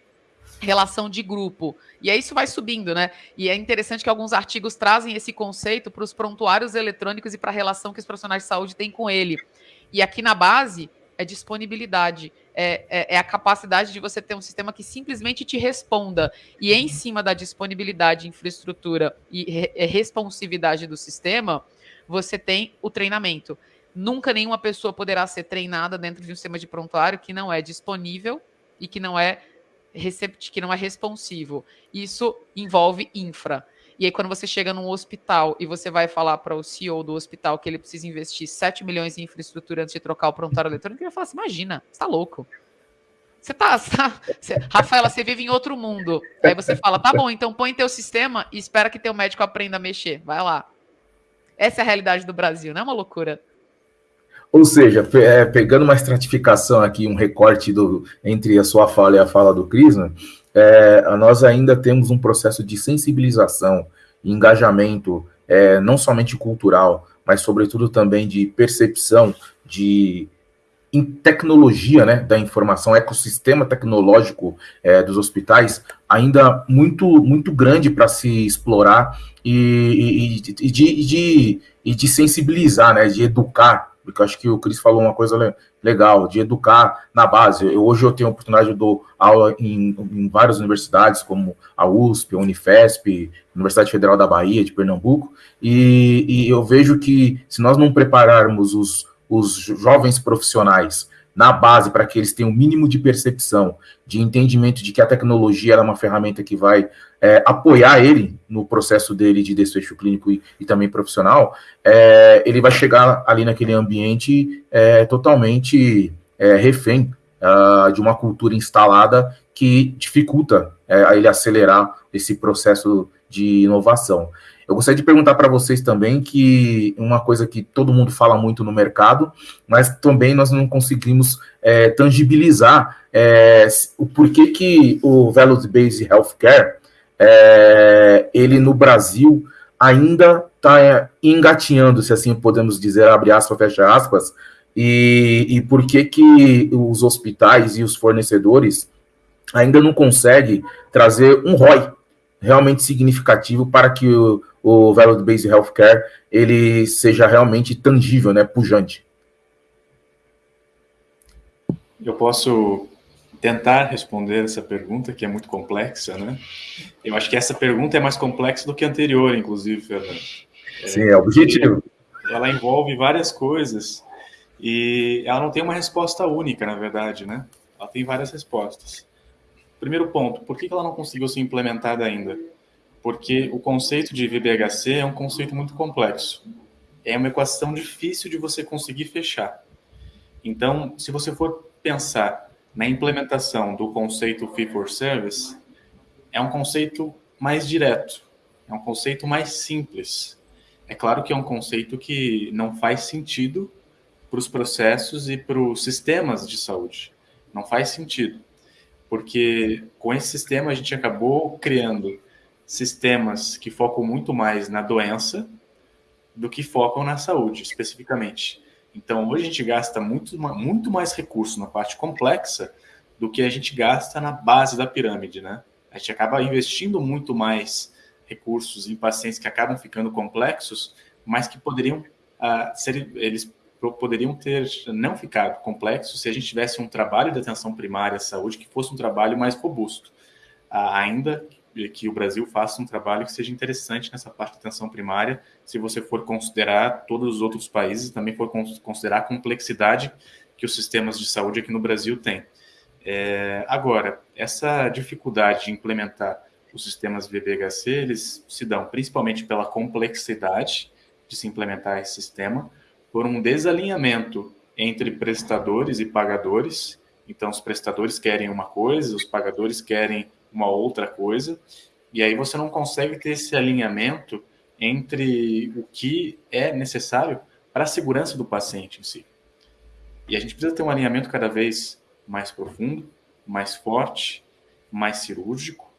relação de grupo. E aí isso vai subindo, né? E é interessante que alguns artigos trazem esse conceito para os prontuários eletrônicos e para a relação que os profissionais de saúde têm com ele. E aqui na base é disponibilidade, é, é, é, a capacidade de você ter um sistema que simplesmente te responda. E em cima da disponibilidade, infraestrutura e re é, responsividade do sistema, você tem o treinamento. Nunca nenhuma pessoa poderá ser treinada dentro de um sistema de prontuário que não é disponível e que não é que não é responsivo. Isso envolve infra. E aí, quando você chega num hospital e você vai falar para o CEO do hospital que ele precisa investir 7 milhões em infraestrutura antes de trocar o prontuário eletrônico, ele vai falar assim: imagina, você tá louco. Você tá, tá Rafaela, você vive em outro mundo. Aí você fala, tá bom, então põe teu sistema e espera que teu médico aprenda a mexer. Vai lá. Essa é a realidade do Brasil, não é uma loucura? Ou seja, é, pegando uma estratificação aqui, um recorte do, entre a sua fala e a fala do Cris, né, é, nós ainda temos um processo de sensibilização, engajamento, é, não somente cultural, mas sobretudo também de percepção de em tecnologia né, da informação, ecossistema tecnológico é, dos hospitais, ainda muito, muito grande para se explorar e, e, e, de, de, e de sensibilizar, né, de educar porque acho que o Cris falou uma coisa legal, de educar na base. Eu, hoje eu tenho a oportunidade de dar aula em, em, várias universidades, como a USP, a Unifesp, Universidade Federal da Bahia, de Pernambuco, e, e eu vejo que se nós não prepararmos os, os jovens profissionais na base para que eles tenham o um mínimo de percepção, de entendimento de que a tecnologia é uma ferramenta que vai é, apoiar ele no processo dele de desfecho clínico e, e também profissional, é, ele vai chegar ali naquele ambiente é, totalmente é, refém uh, de uma cultura instalada que dificulta é, ele acelerar esse processo de inovação. Eu gostaria de perguntar para vocês também que uma coisa que todo mundo fala muito no mercado, mas também nós não conseguimos é, tangibilizar é, o porquê que o Value Based Healthcare, é, ele no Brasil ainda está engatinhando, se assim podemos dizer, abre aspas, fecha aspas, e, e por que que os hospitais e os fornecedores ainda não conseguem trazer um ROI realmente significativo para que o, o Value Based Healthcare ele seja realmente tangível, né, pujante. Eu posso tentar responder essa pergunta, que é muito complexa, né? Eu acho que essa pergunta é mais complexa do que a anterior, inclusive, Fernando. Sim, é objetivo. Ela envolve várias coisas e ela não tem uma resposta única, na verdade, né? Ela tem várias respostas. Primeiro ponto, por que ela não conseguiu ser implementada ainda? porque o conceito de VBHC é um conceito muito complexo. É uma equação difícil de você conseguir fechar. Então, se você for pensar na implementação do conceito Fee for Service, é um conceito mais direto, é um conceito mais simples. É claro que é um conceito que não faz sentido para os processos e para os sistemas de saúde. Não faz sentido. Porque com esse sistema a gente acabou criando sistemas que focam muito mais na doença do que focam na saúde, especificamente. Então, hoje a gente gasta muito, muito mais recurso na parte complexa do que a gente gasta na base da pirâmide, né? A gente acaba investindo muito mais recursos em pacientes que acabam ficando complexos, mas que poderiam uh, ser, eles poderiam ter não ficado complexos se a gente tivesse um trabalho de atenção primária à saúde que fosse um trabalho mais robusto. Ainda que o Brasil faça um trabalho que seja interessante nessa parte de atenção primária, se você for considerar todos os outros países, também for considerar a complexidade que os sistemas de saúde aqui no Brasil têm. É, agora, essa dificuldade de implementar os sistemas VBHC, eles se dão principalmente pela complexidade de se implementar esse sistema, por um desalinhamento entre prestadores e pagadores. Então, os prestadores querem uma coisa, os pagadores querem uma outra coisa, e aí você não consegue ter esse alinhamento entre o que é necessário para a segurança do paciente em si. E a gente precisa ter um alinhamento cada vez mais profundo, mais forte, mais cirúrgico,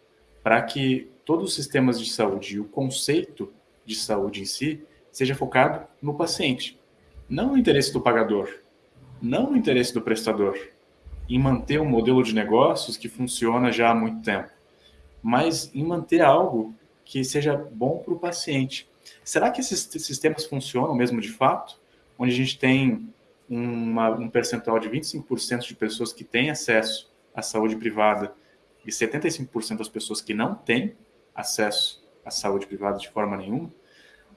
para que todos os sistemas de saúde e o conceito de saúde em si seja focado no paciente, não no interesse do pagador, não no interesse do prestador, em manter um modelo de negócios que funciona já há muito tempo, mas em manter algo que seja bom para o paciente. Será que esses sistemas funcionam mesmo de fato? Onde a gente tem uma, um percentual de 25% de pessoas que têm acesso à saúde privada e 75% das pessoas que não têm acesso à saúde privada de forma nenhuma.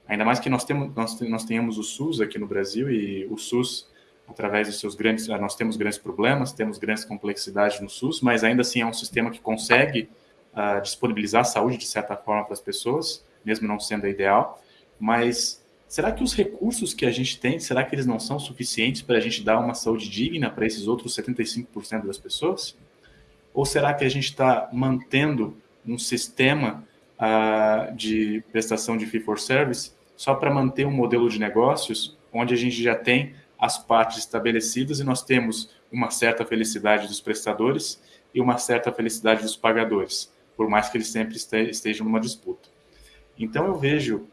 Ainda mais que nós, temos, nós, nós tenhamos o SUS aqui no Brasil e o SUS através dos seus grandes, ah, nós temos grandes problemas, temos grandes complexidades no SUS, mas ainda assim é um sistema que consegue uh, disponibilizar saúde de certa forma para as pessoas, mesmo não sendo a ideal, mas será que os recursos que a gente tem, será que eles não são suficientes para a gente dar uma saúde digna para esses outros 75% das pessoas? Ou será que a gente está mantendo um sistema uh, de prestação de fee for service só para manter um modelo de negócios onde a gente já tem as partes estabelecidas e nós temos uma certa felicidade dos prestadores e uma certa felicidade dos pagadores, por mais que eles sempre estejam numa disputa. Então eu vejo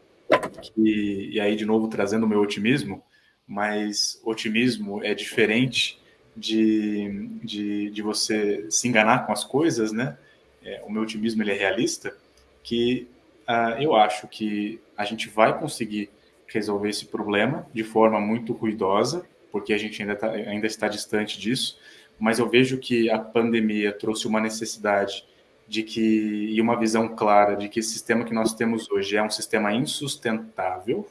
que, e aí de novo trazendo o meu otimismo, mas otimismo é diferente de, de, de você se enganar com as coisas, né? É, o meu otimismo ele é realista, que uh, eu acho que a gente vai conseguir resolver esse problema de forma muito ruidosa, porque a gente ainda, tá, ainda está distante disso, mas eu vejo que a pandemia trouxe uma necessidade de que e uma visão clara de que esse sistema que nós temos hoje é um sistema insustentável.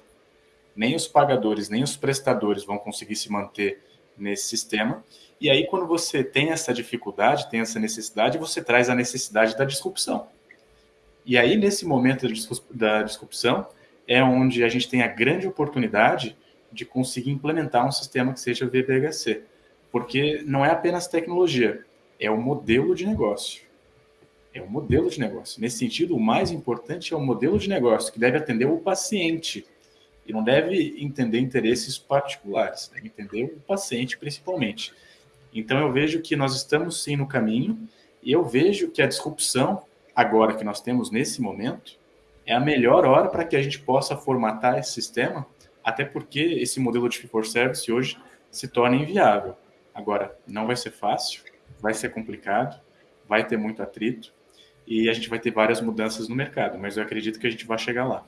Nem os pagadores, nem os prestadores vão conseguir se manter nesse sistema. E aí, quando você tem essa dificuldade, tem essa necessidade, você traz a necessidade da disrupção. E aí, nesse momento da disrupção, é onde a gente tem a grande oportunidade de conseguir implementar um sistema que seja VBHC. Porque não é apenas tecnologia, é o modelo de negócio. É o modelo de negócio. Nesse sentido, o mais importante é o modelo de negócio, que deve atender o paciente. E não deve entender interesses particulares, deve entender o paciente principalmente. Então, eu vejo que nós estamos sim no caminho, e eu vejo que a disrupção, agora que nós temos nesse momento, é a melhor hora para que a gente possa formatar esse sistema, até porque esse modelo de for service hoje se torna inviável. Agora, não vai ser fácil, vai ser complicado, vai ter muito atrito e a gente vai ter várias mudanças no mercado, mas eu acredito que a gente vai chegar lá.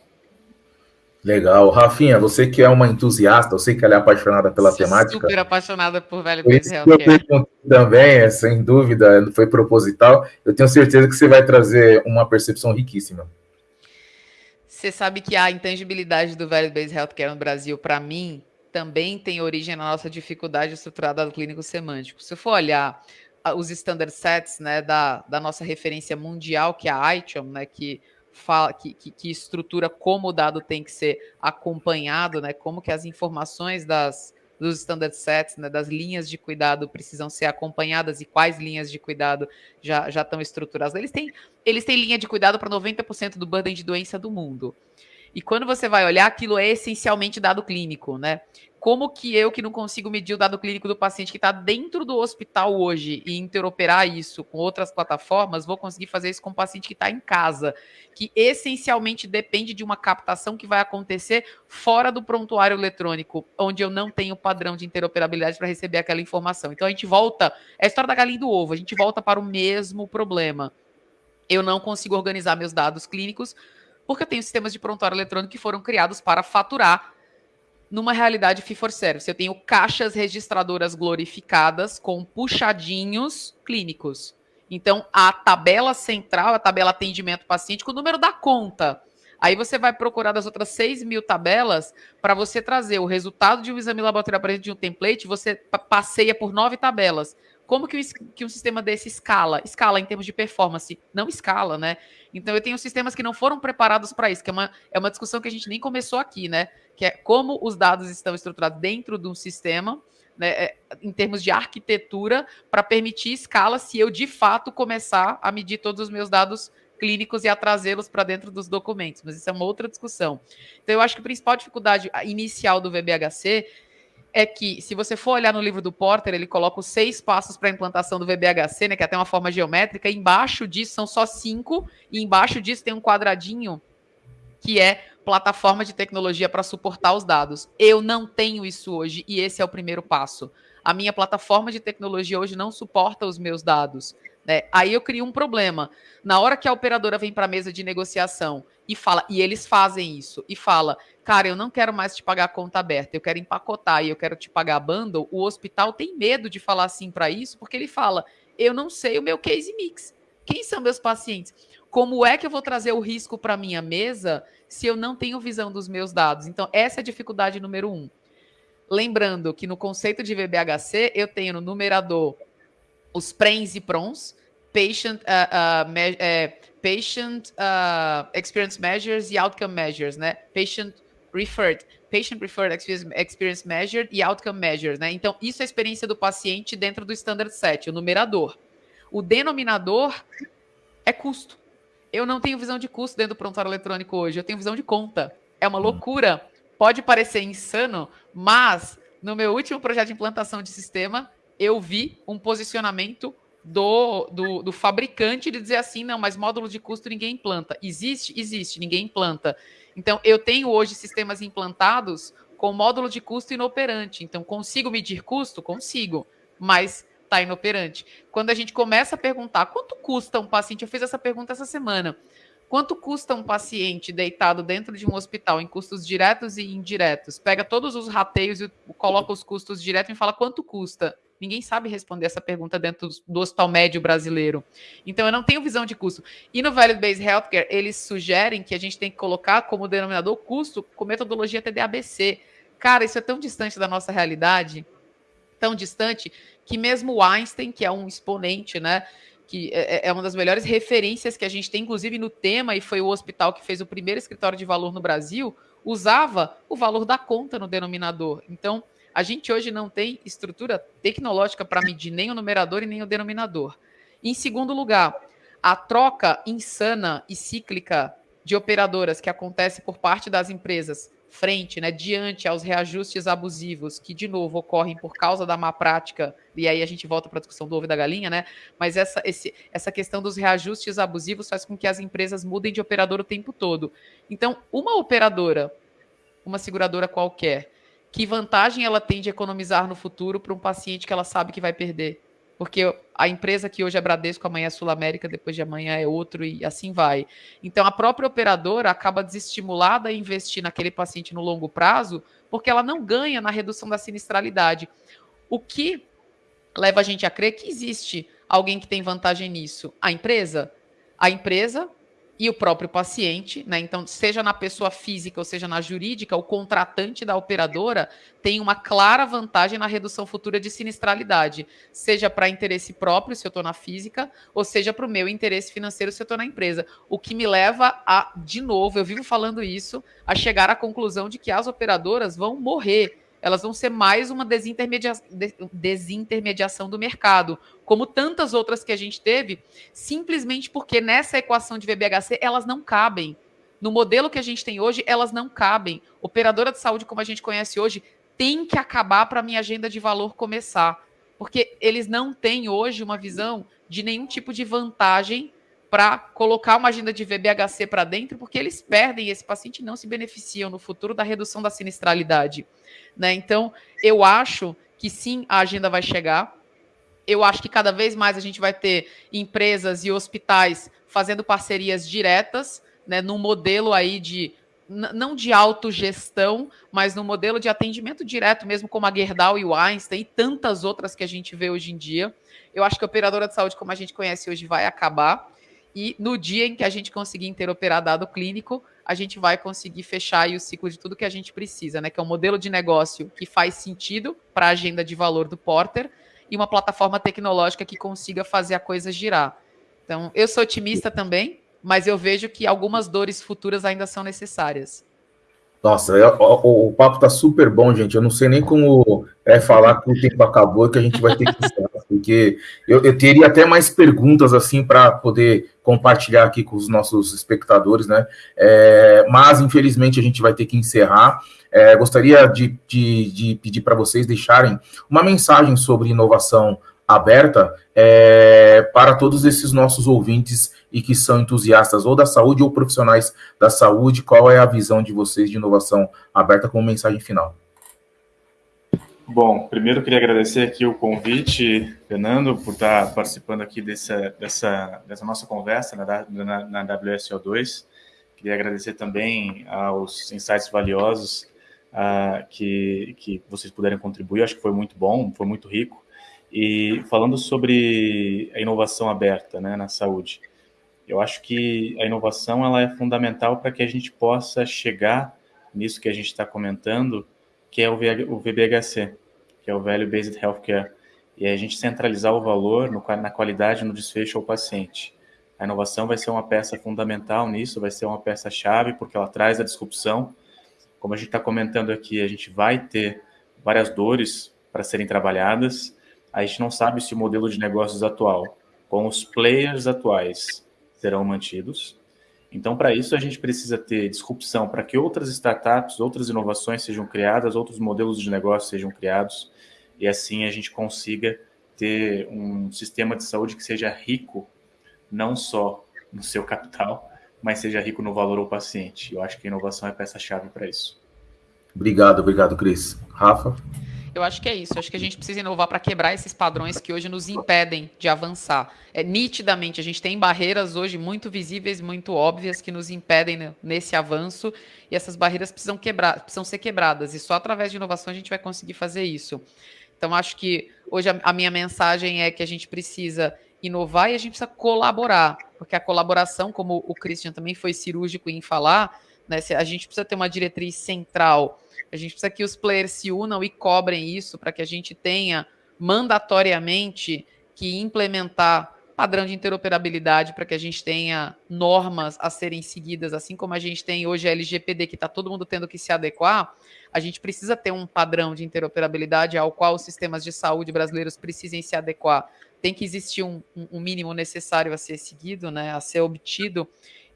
Legal. Rafinha, você que é uma entusiasta, eu sei que ela é apaixonada pela Sou temática. super apaixonada por Velho por isso Eu também, é, sem dúvida, foi proposital. Eu tenho certeza que você vai trazer uma percepção riquíssima. Você sabe que a intangibilidade do Velho Base Healthcare no Brasil, para mim, também tem origem na nossa dificuldade estruturada do clínico semântico. Se for olhar os standard sets né, da, da nossa referência mundial, que é a ITIOM, né, que, fala, que, que, que, estrutura como o dado tem que ser acompanhado, né, como que as informações das, dos standard sets, né, das linhas de cuidado precisam ser acompanhadas e quais linhas de cuidado já, já estão estruturadas. Eles têm, eles têm linha de cuidado para 90% do burden de doença do mundo. E quando você vai olhar, aquilo é essencialmente dado clínico, né? Como que eu, que não consigo medir o dado clínico do paciente que está dentro do hospital hoje e interoperar isso com outras plataformas, vou conseguir fazer isso com o paciente que está em casa, que essencialmente depende de uma captação que vai acontecer fora do prontuário eletrônico, onde eu não tenho padrão de interoperabilidade para receber aquela informação. Então a gente volta, é a história da galinha do ovo, a gente volta para o mesmo problema. Eu não consigo organizar meus dados clínicos porque eu tenho sistemas de prontuário eletrônico que foram criados para faturar numa realidade fee for service. Eu tenho caixas registradoras glorificadas com puxadinhos clínicos. Então, a tabela central, a tabela atendimento paciente, com o número da conta. Aí você vai procurar das outras 6 mil tabelas para você trazer o resultado de um exame laboratorial de um template, você passeia por nove tabelas. Como que, que um sistema desse escala? Escala em termos de performance, não escala, né? Então eu tenho sistemas que não foram preparados para isso, que é uma, é uma discussão que a gente nem começou aqui, né? Que é como os dados estão estruturados dentro de um sistema, né, é, em termos de arquitetura, para permitir escala se eu de fato começar a medir todos os meus dados clínicos e a trazê-los para dentro dos documentos, mas isso é uma outra discussão. Então, eu acho que a principal dificuldade inicial do VBHC é que, se você for olhar no livro do Porter, ele coloca os seis passos para a implantação do VBHC, né, que é até uma forma geométrica, embaixo disso são só cinco, e embaixo disso tem um quadradinho que é plataforma de tecnologia para suportar os dados. Eu não tenho isso hoje, e esse é o primeiro passo. A minha plataforma de tecnologia hoje não suporta os meus dados. Né? Aí eu crio um problema. Na hora que a operadora vem para a mesa de negociação e fala, e eles fazem isso, e fala, cara, eu não quero mais te pagar conta aberta, eu quero empacotar e eu quero te pagar bundle, o hospital tem medo de falar assim para isso, porque ele fala, eu não sei o meu case mix. Quem são meus pacientes? Como é que eu vou trazer o risco para minha mesa se eu não tenho visão dos meus dados? Então, essa é a dificuldade número um. Lembrando que no conceito de VBHC, eu tenho no numerador os PRENs e PRONs, Patient, uh, uh, me, é, patient uh, Experience Measures e Outcome Measures, né? Patient Referred, Patient Referred Experience Measured e Outcome Measures, né? Então, isso é a experiência do paciente dentro do Standard Set, o numerador. O denominador é custo. Eu não tenho visão de custo dentro do prontuário eletrônico hoje, eu tenho visão de conta. É uma hum. loucura. Pode parecer insano, mas no meu último projeto de implantação de sistema, eu vi um posicionamento do, do, do, fabricante de dizer assim, não, mas módulo de custo ninguém implanta. Existe? Existe, ninguém implanta. Então, eu tenho hoje sistemas implantados com módulo de custo inoperante. Então, consigo medir custo? Consigo, mas está inoperante. Quando a gente começa a perguntar quanto custa um paciente, eu fiz essa pergunta essa semana. Quanto custa um paciente deitado dentro de um hospital em custos diretos e indiretos? Pega todos os rateios e coloca os custos diretos e fala quanto custa. Ninguém sabe responder essa pergunta dentro do hospital médio brasileiro. Então, eu não tenho visão de custo. E no Value Based Healthcare, eles sugerem que a gente tem que colocar como denominador custo com metodologia TDABC. Cara, isso é tão distante da nossa realidade, tão distante, que mesmo o Einstein, que é um exponente, né? que é, é, uma das melhores referências que a gente tem, inclusive no tema, e foi o hospital que fez o primeiro escritório de valor no Brasil, usava o valor da conta no denominador. Então, a gente hoje não tem estrutura tecnológica para medir nem o numerador e nem o denominador. Em segundo lugar, a troca insana e cíclica de operadoras que acontece por parte das empresas frente, né, diante aos reajustes abusivos que, de novo, ocorrem por causa da má prática, e aí a gente volta para a discussão do ovo e da galinha, né? Mas essa, esse, essa questão dos reajustes abusivos faz com que as empresas mudem de operador o tempo todo. Então, uma operadora, uma seguradora qualquer, que vantagem ela tem de economizar no futuro para um paciente que ela sabe que vai perder? Porque a empresa que hoje é Bradesco, amanhã é Sul América, depois de amanhã é outro e assim vai. Então a própria operadora acaba desestimulada a investir naquele paciente no longo prazo, porque ela não ganha na redução da sinistralidade. O que leva a gente a crer que existe alguém que tem vantagem nisso? A empresa? A empresa e o próprio paciente, né? Então, seja na pessoa física ou seja na jurídica, o contratante da operadora tem uma clara vantagem na redução futura de sinistralidade, seja para interesse próprio, se eu estou na física, ou seja para o meu interesse financeiro, se eu estou na empresa. O que me leva a, de novo, eu vivo falando isso, a chegar à conclusão de que as operadoras vão morrer elas vão ser mais uma desintermedia desintermediação do mercado, como tantas outras que a gente teve, simplesmente porque nessa equação de VBHC elas não cabem. No modelo que a gente tem hoje, elas não cabem. Operadora de saúde, como a gente conhece hoje, tem que acabar para a minha agenda de valor começar. Porque eles não têm hoje uma visão de nenhum tipo de vantagem para colocar uma agenda de VBHC para dentro, porque eles perdem esse paciente e não se beneficiam no futuro da redução da sinistralidade. Né? Então, eu acho que sim, a agenda vai chegar. Eu acho que cada vez mais a gente vai ter empresas e hospitais fazendo parcerias diretas, né, num modelo aí de não de autogestão, mas no modelo de atendimento direto, mesmo como a Gerdau e o Einstein e tantas outras que a gente vê hoje em dia. Eu acho que a operadora de saúde, como a gente conhece hoje, vai acabar. E no dia em que a gente conseguir interoperar dado clínico, a gente vai conseguir fechar o ciclo de tudo que a gente precisa, né? Que é um modelo de negócio que faz sentido para a agenda de valor do Porter e uma plataforma tecnológica que consiga fazer a coisa girar. Então, eu sou otimista também, mas eu vejo que algumas dores futuras ainda são necessárias. Nossa, é, o, o, papo tá super bom, gente. Eu não sei nem como é falar que o tempo acabou, que a gente vai ter que encerrar, porque eu, eu teria até mais perguntas assim para poder compartilhar aqui com os nossos espectadores, né? É, mas infelizmente a gente vai ter que encerrar. É, gostaria de, de, de pedir para vocês deixarem uma mensagem sobre inovação aberta é, para todos esses nossos ouvintes e que são entusiastas ou da saúde ou profissionais da saúde. Qual é a visão de vocês de inovação aberta como mensagem final? Bom, primeiro queria agradecer aqui o convite, Fernando, por estar participando aqui dessa, dessa, dessa nossa conversa na, na, na WSO2. Queria agradecer também aos insights valiosos uh, que, que vocês puderam contribuir. Acho que foi muito bom, foi muito rico. E falando sobre a inovação aberta né, na saúde, eu acho que a inovação ela é fundamental para que a gente possa chegar nisso que a gente está comentando, que é o, VBHC, que é o Value Based Healthcare, e a gente centralizar o valor no, na qualidade no desfecho ao paciente. A inovação vai ser uma peça fundamental nisso, vai ser uma peça-chave, porque ela traz a disrupção. Como a gente está comentando aqui, a gente vai ter várias dores para serem trabalhadas, a gente não sabe se o modelo de negócios atual, com os players atuais, serão mantidos. Então, para isso, a gente precisa ter disrupção para que outras startups, outras inovações sejam criadas, outros modelos de negócio sejam criados, e assim a gente consiga ter um sistema de saúde que seja rico, não só no seu capital, mas seja rico no valor ao paciente. Eu acho que a inovação é peça-chave para isso. Obrigado, obrigado, Cris. Rafa? Eu acho que é isso. Eu acho que a gente precisa inovar para quebrar esses padrões que hoje nos impedem de avançar. É, nitidamente, a gente tem barreiras hoje muito visíveis, muito óbvias, que nos impedem nesse avanço, e essas barreiras precisam, quebrar, precisam ser quebradas. E só através de inovação a gente vai conseguir fazer isso. Então, acho que hoje a, a minha mensagem é que a gente precisa inovar e a gente precisa colaborar, porque a colaboração, como o Christian também foi cirúrgico em falar, né, a gente precisa ter uma diretriz central a gente precisa que os players se unam e cobrem isso para que a gente tenha mandatoriamente que implementar padrão de interoperabilidade para que a gente tenha normas a serem seguidas, assim como a gente tem hoje a LGPD, que está todo mundo tendo que se adequar, a gente precisa ter um padrão de interoperabilidade ao qual os sistemas de saúde brasileiros precisem se adequar. Tem que existir um, um mínimo necessário a ser seguido, né, a ser obtido.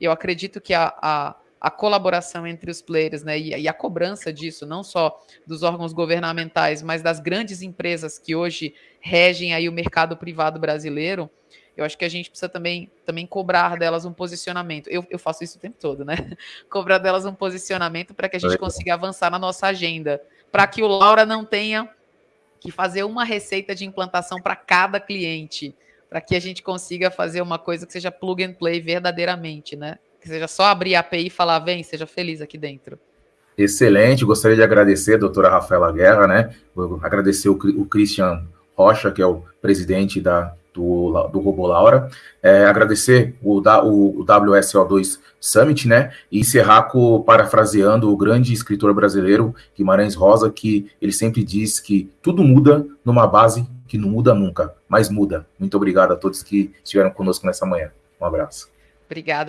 Eu acredito que a, a a colaboração entre os players, né, e, e, a cobrança disso, não só dos órgãos governamentais, mas das grandes empresas que hoje regem aí o mercado privado brasileiro, eu acho que a gente precisa também, também cobrar delas um posicionamento. Eu, eu faço isso o tempo todo, né? cobrar delas um posicionamento para que a gente consiga avançar na nossa agenda, para que o Laura não tenha que fazer uma receita de implantação para cada cliente, para que a gente consiga fazer uma coisa que seja plug and play verdadeiramente, né? Que seja só abrir a API e falar, vem, seja feliz aqui dentro. Excelente, gostaria de agradecer a doutora Rafaela Guerra, né? Agradecer o, o Christian Rocha, que é o presidente da, do, do Robo Laura. É, agradecer o, o, o WSO2 Summit, né? E encerrar com, parafraseando o grande escritor brasileiro Guimarães Rosa, que ele sempre diz que tudo muda numa base que não muda nunca, mas muda. Muito obrigado a todos que estiveram conosco nessa manhã. Um abraço. Obrigada.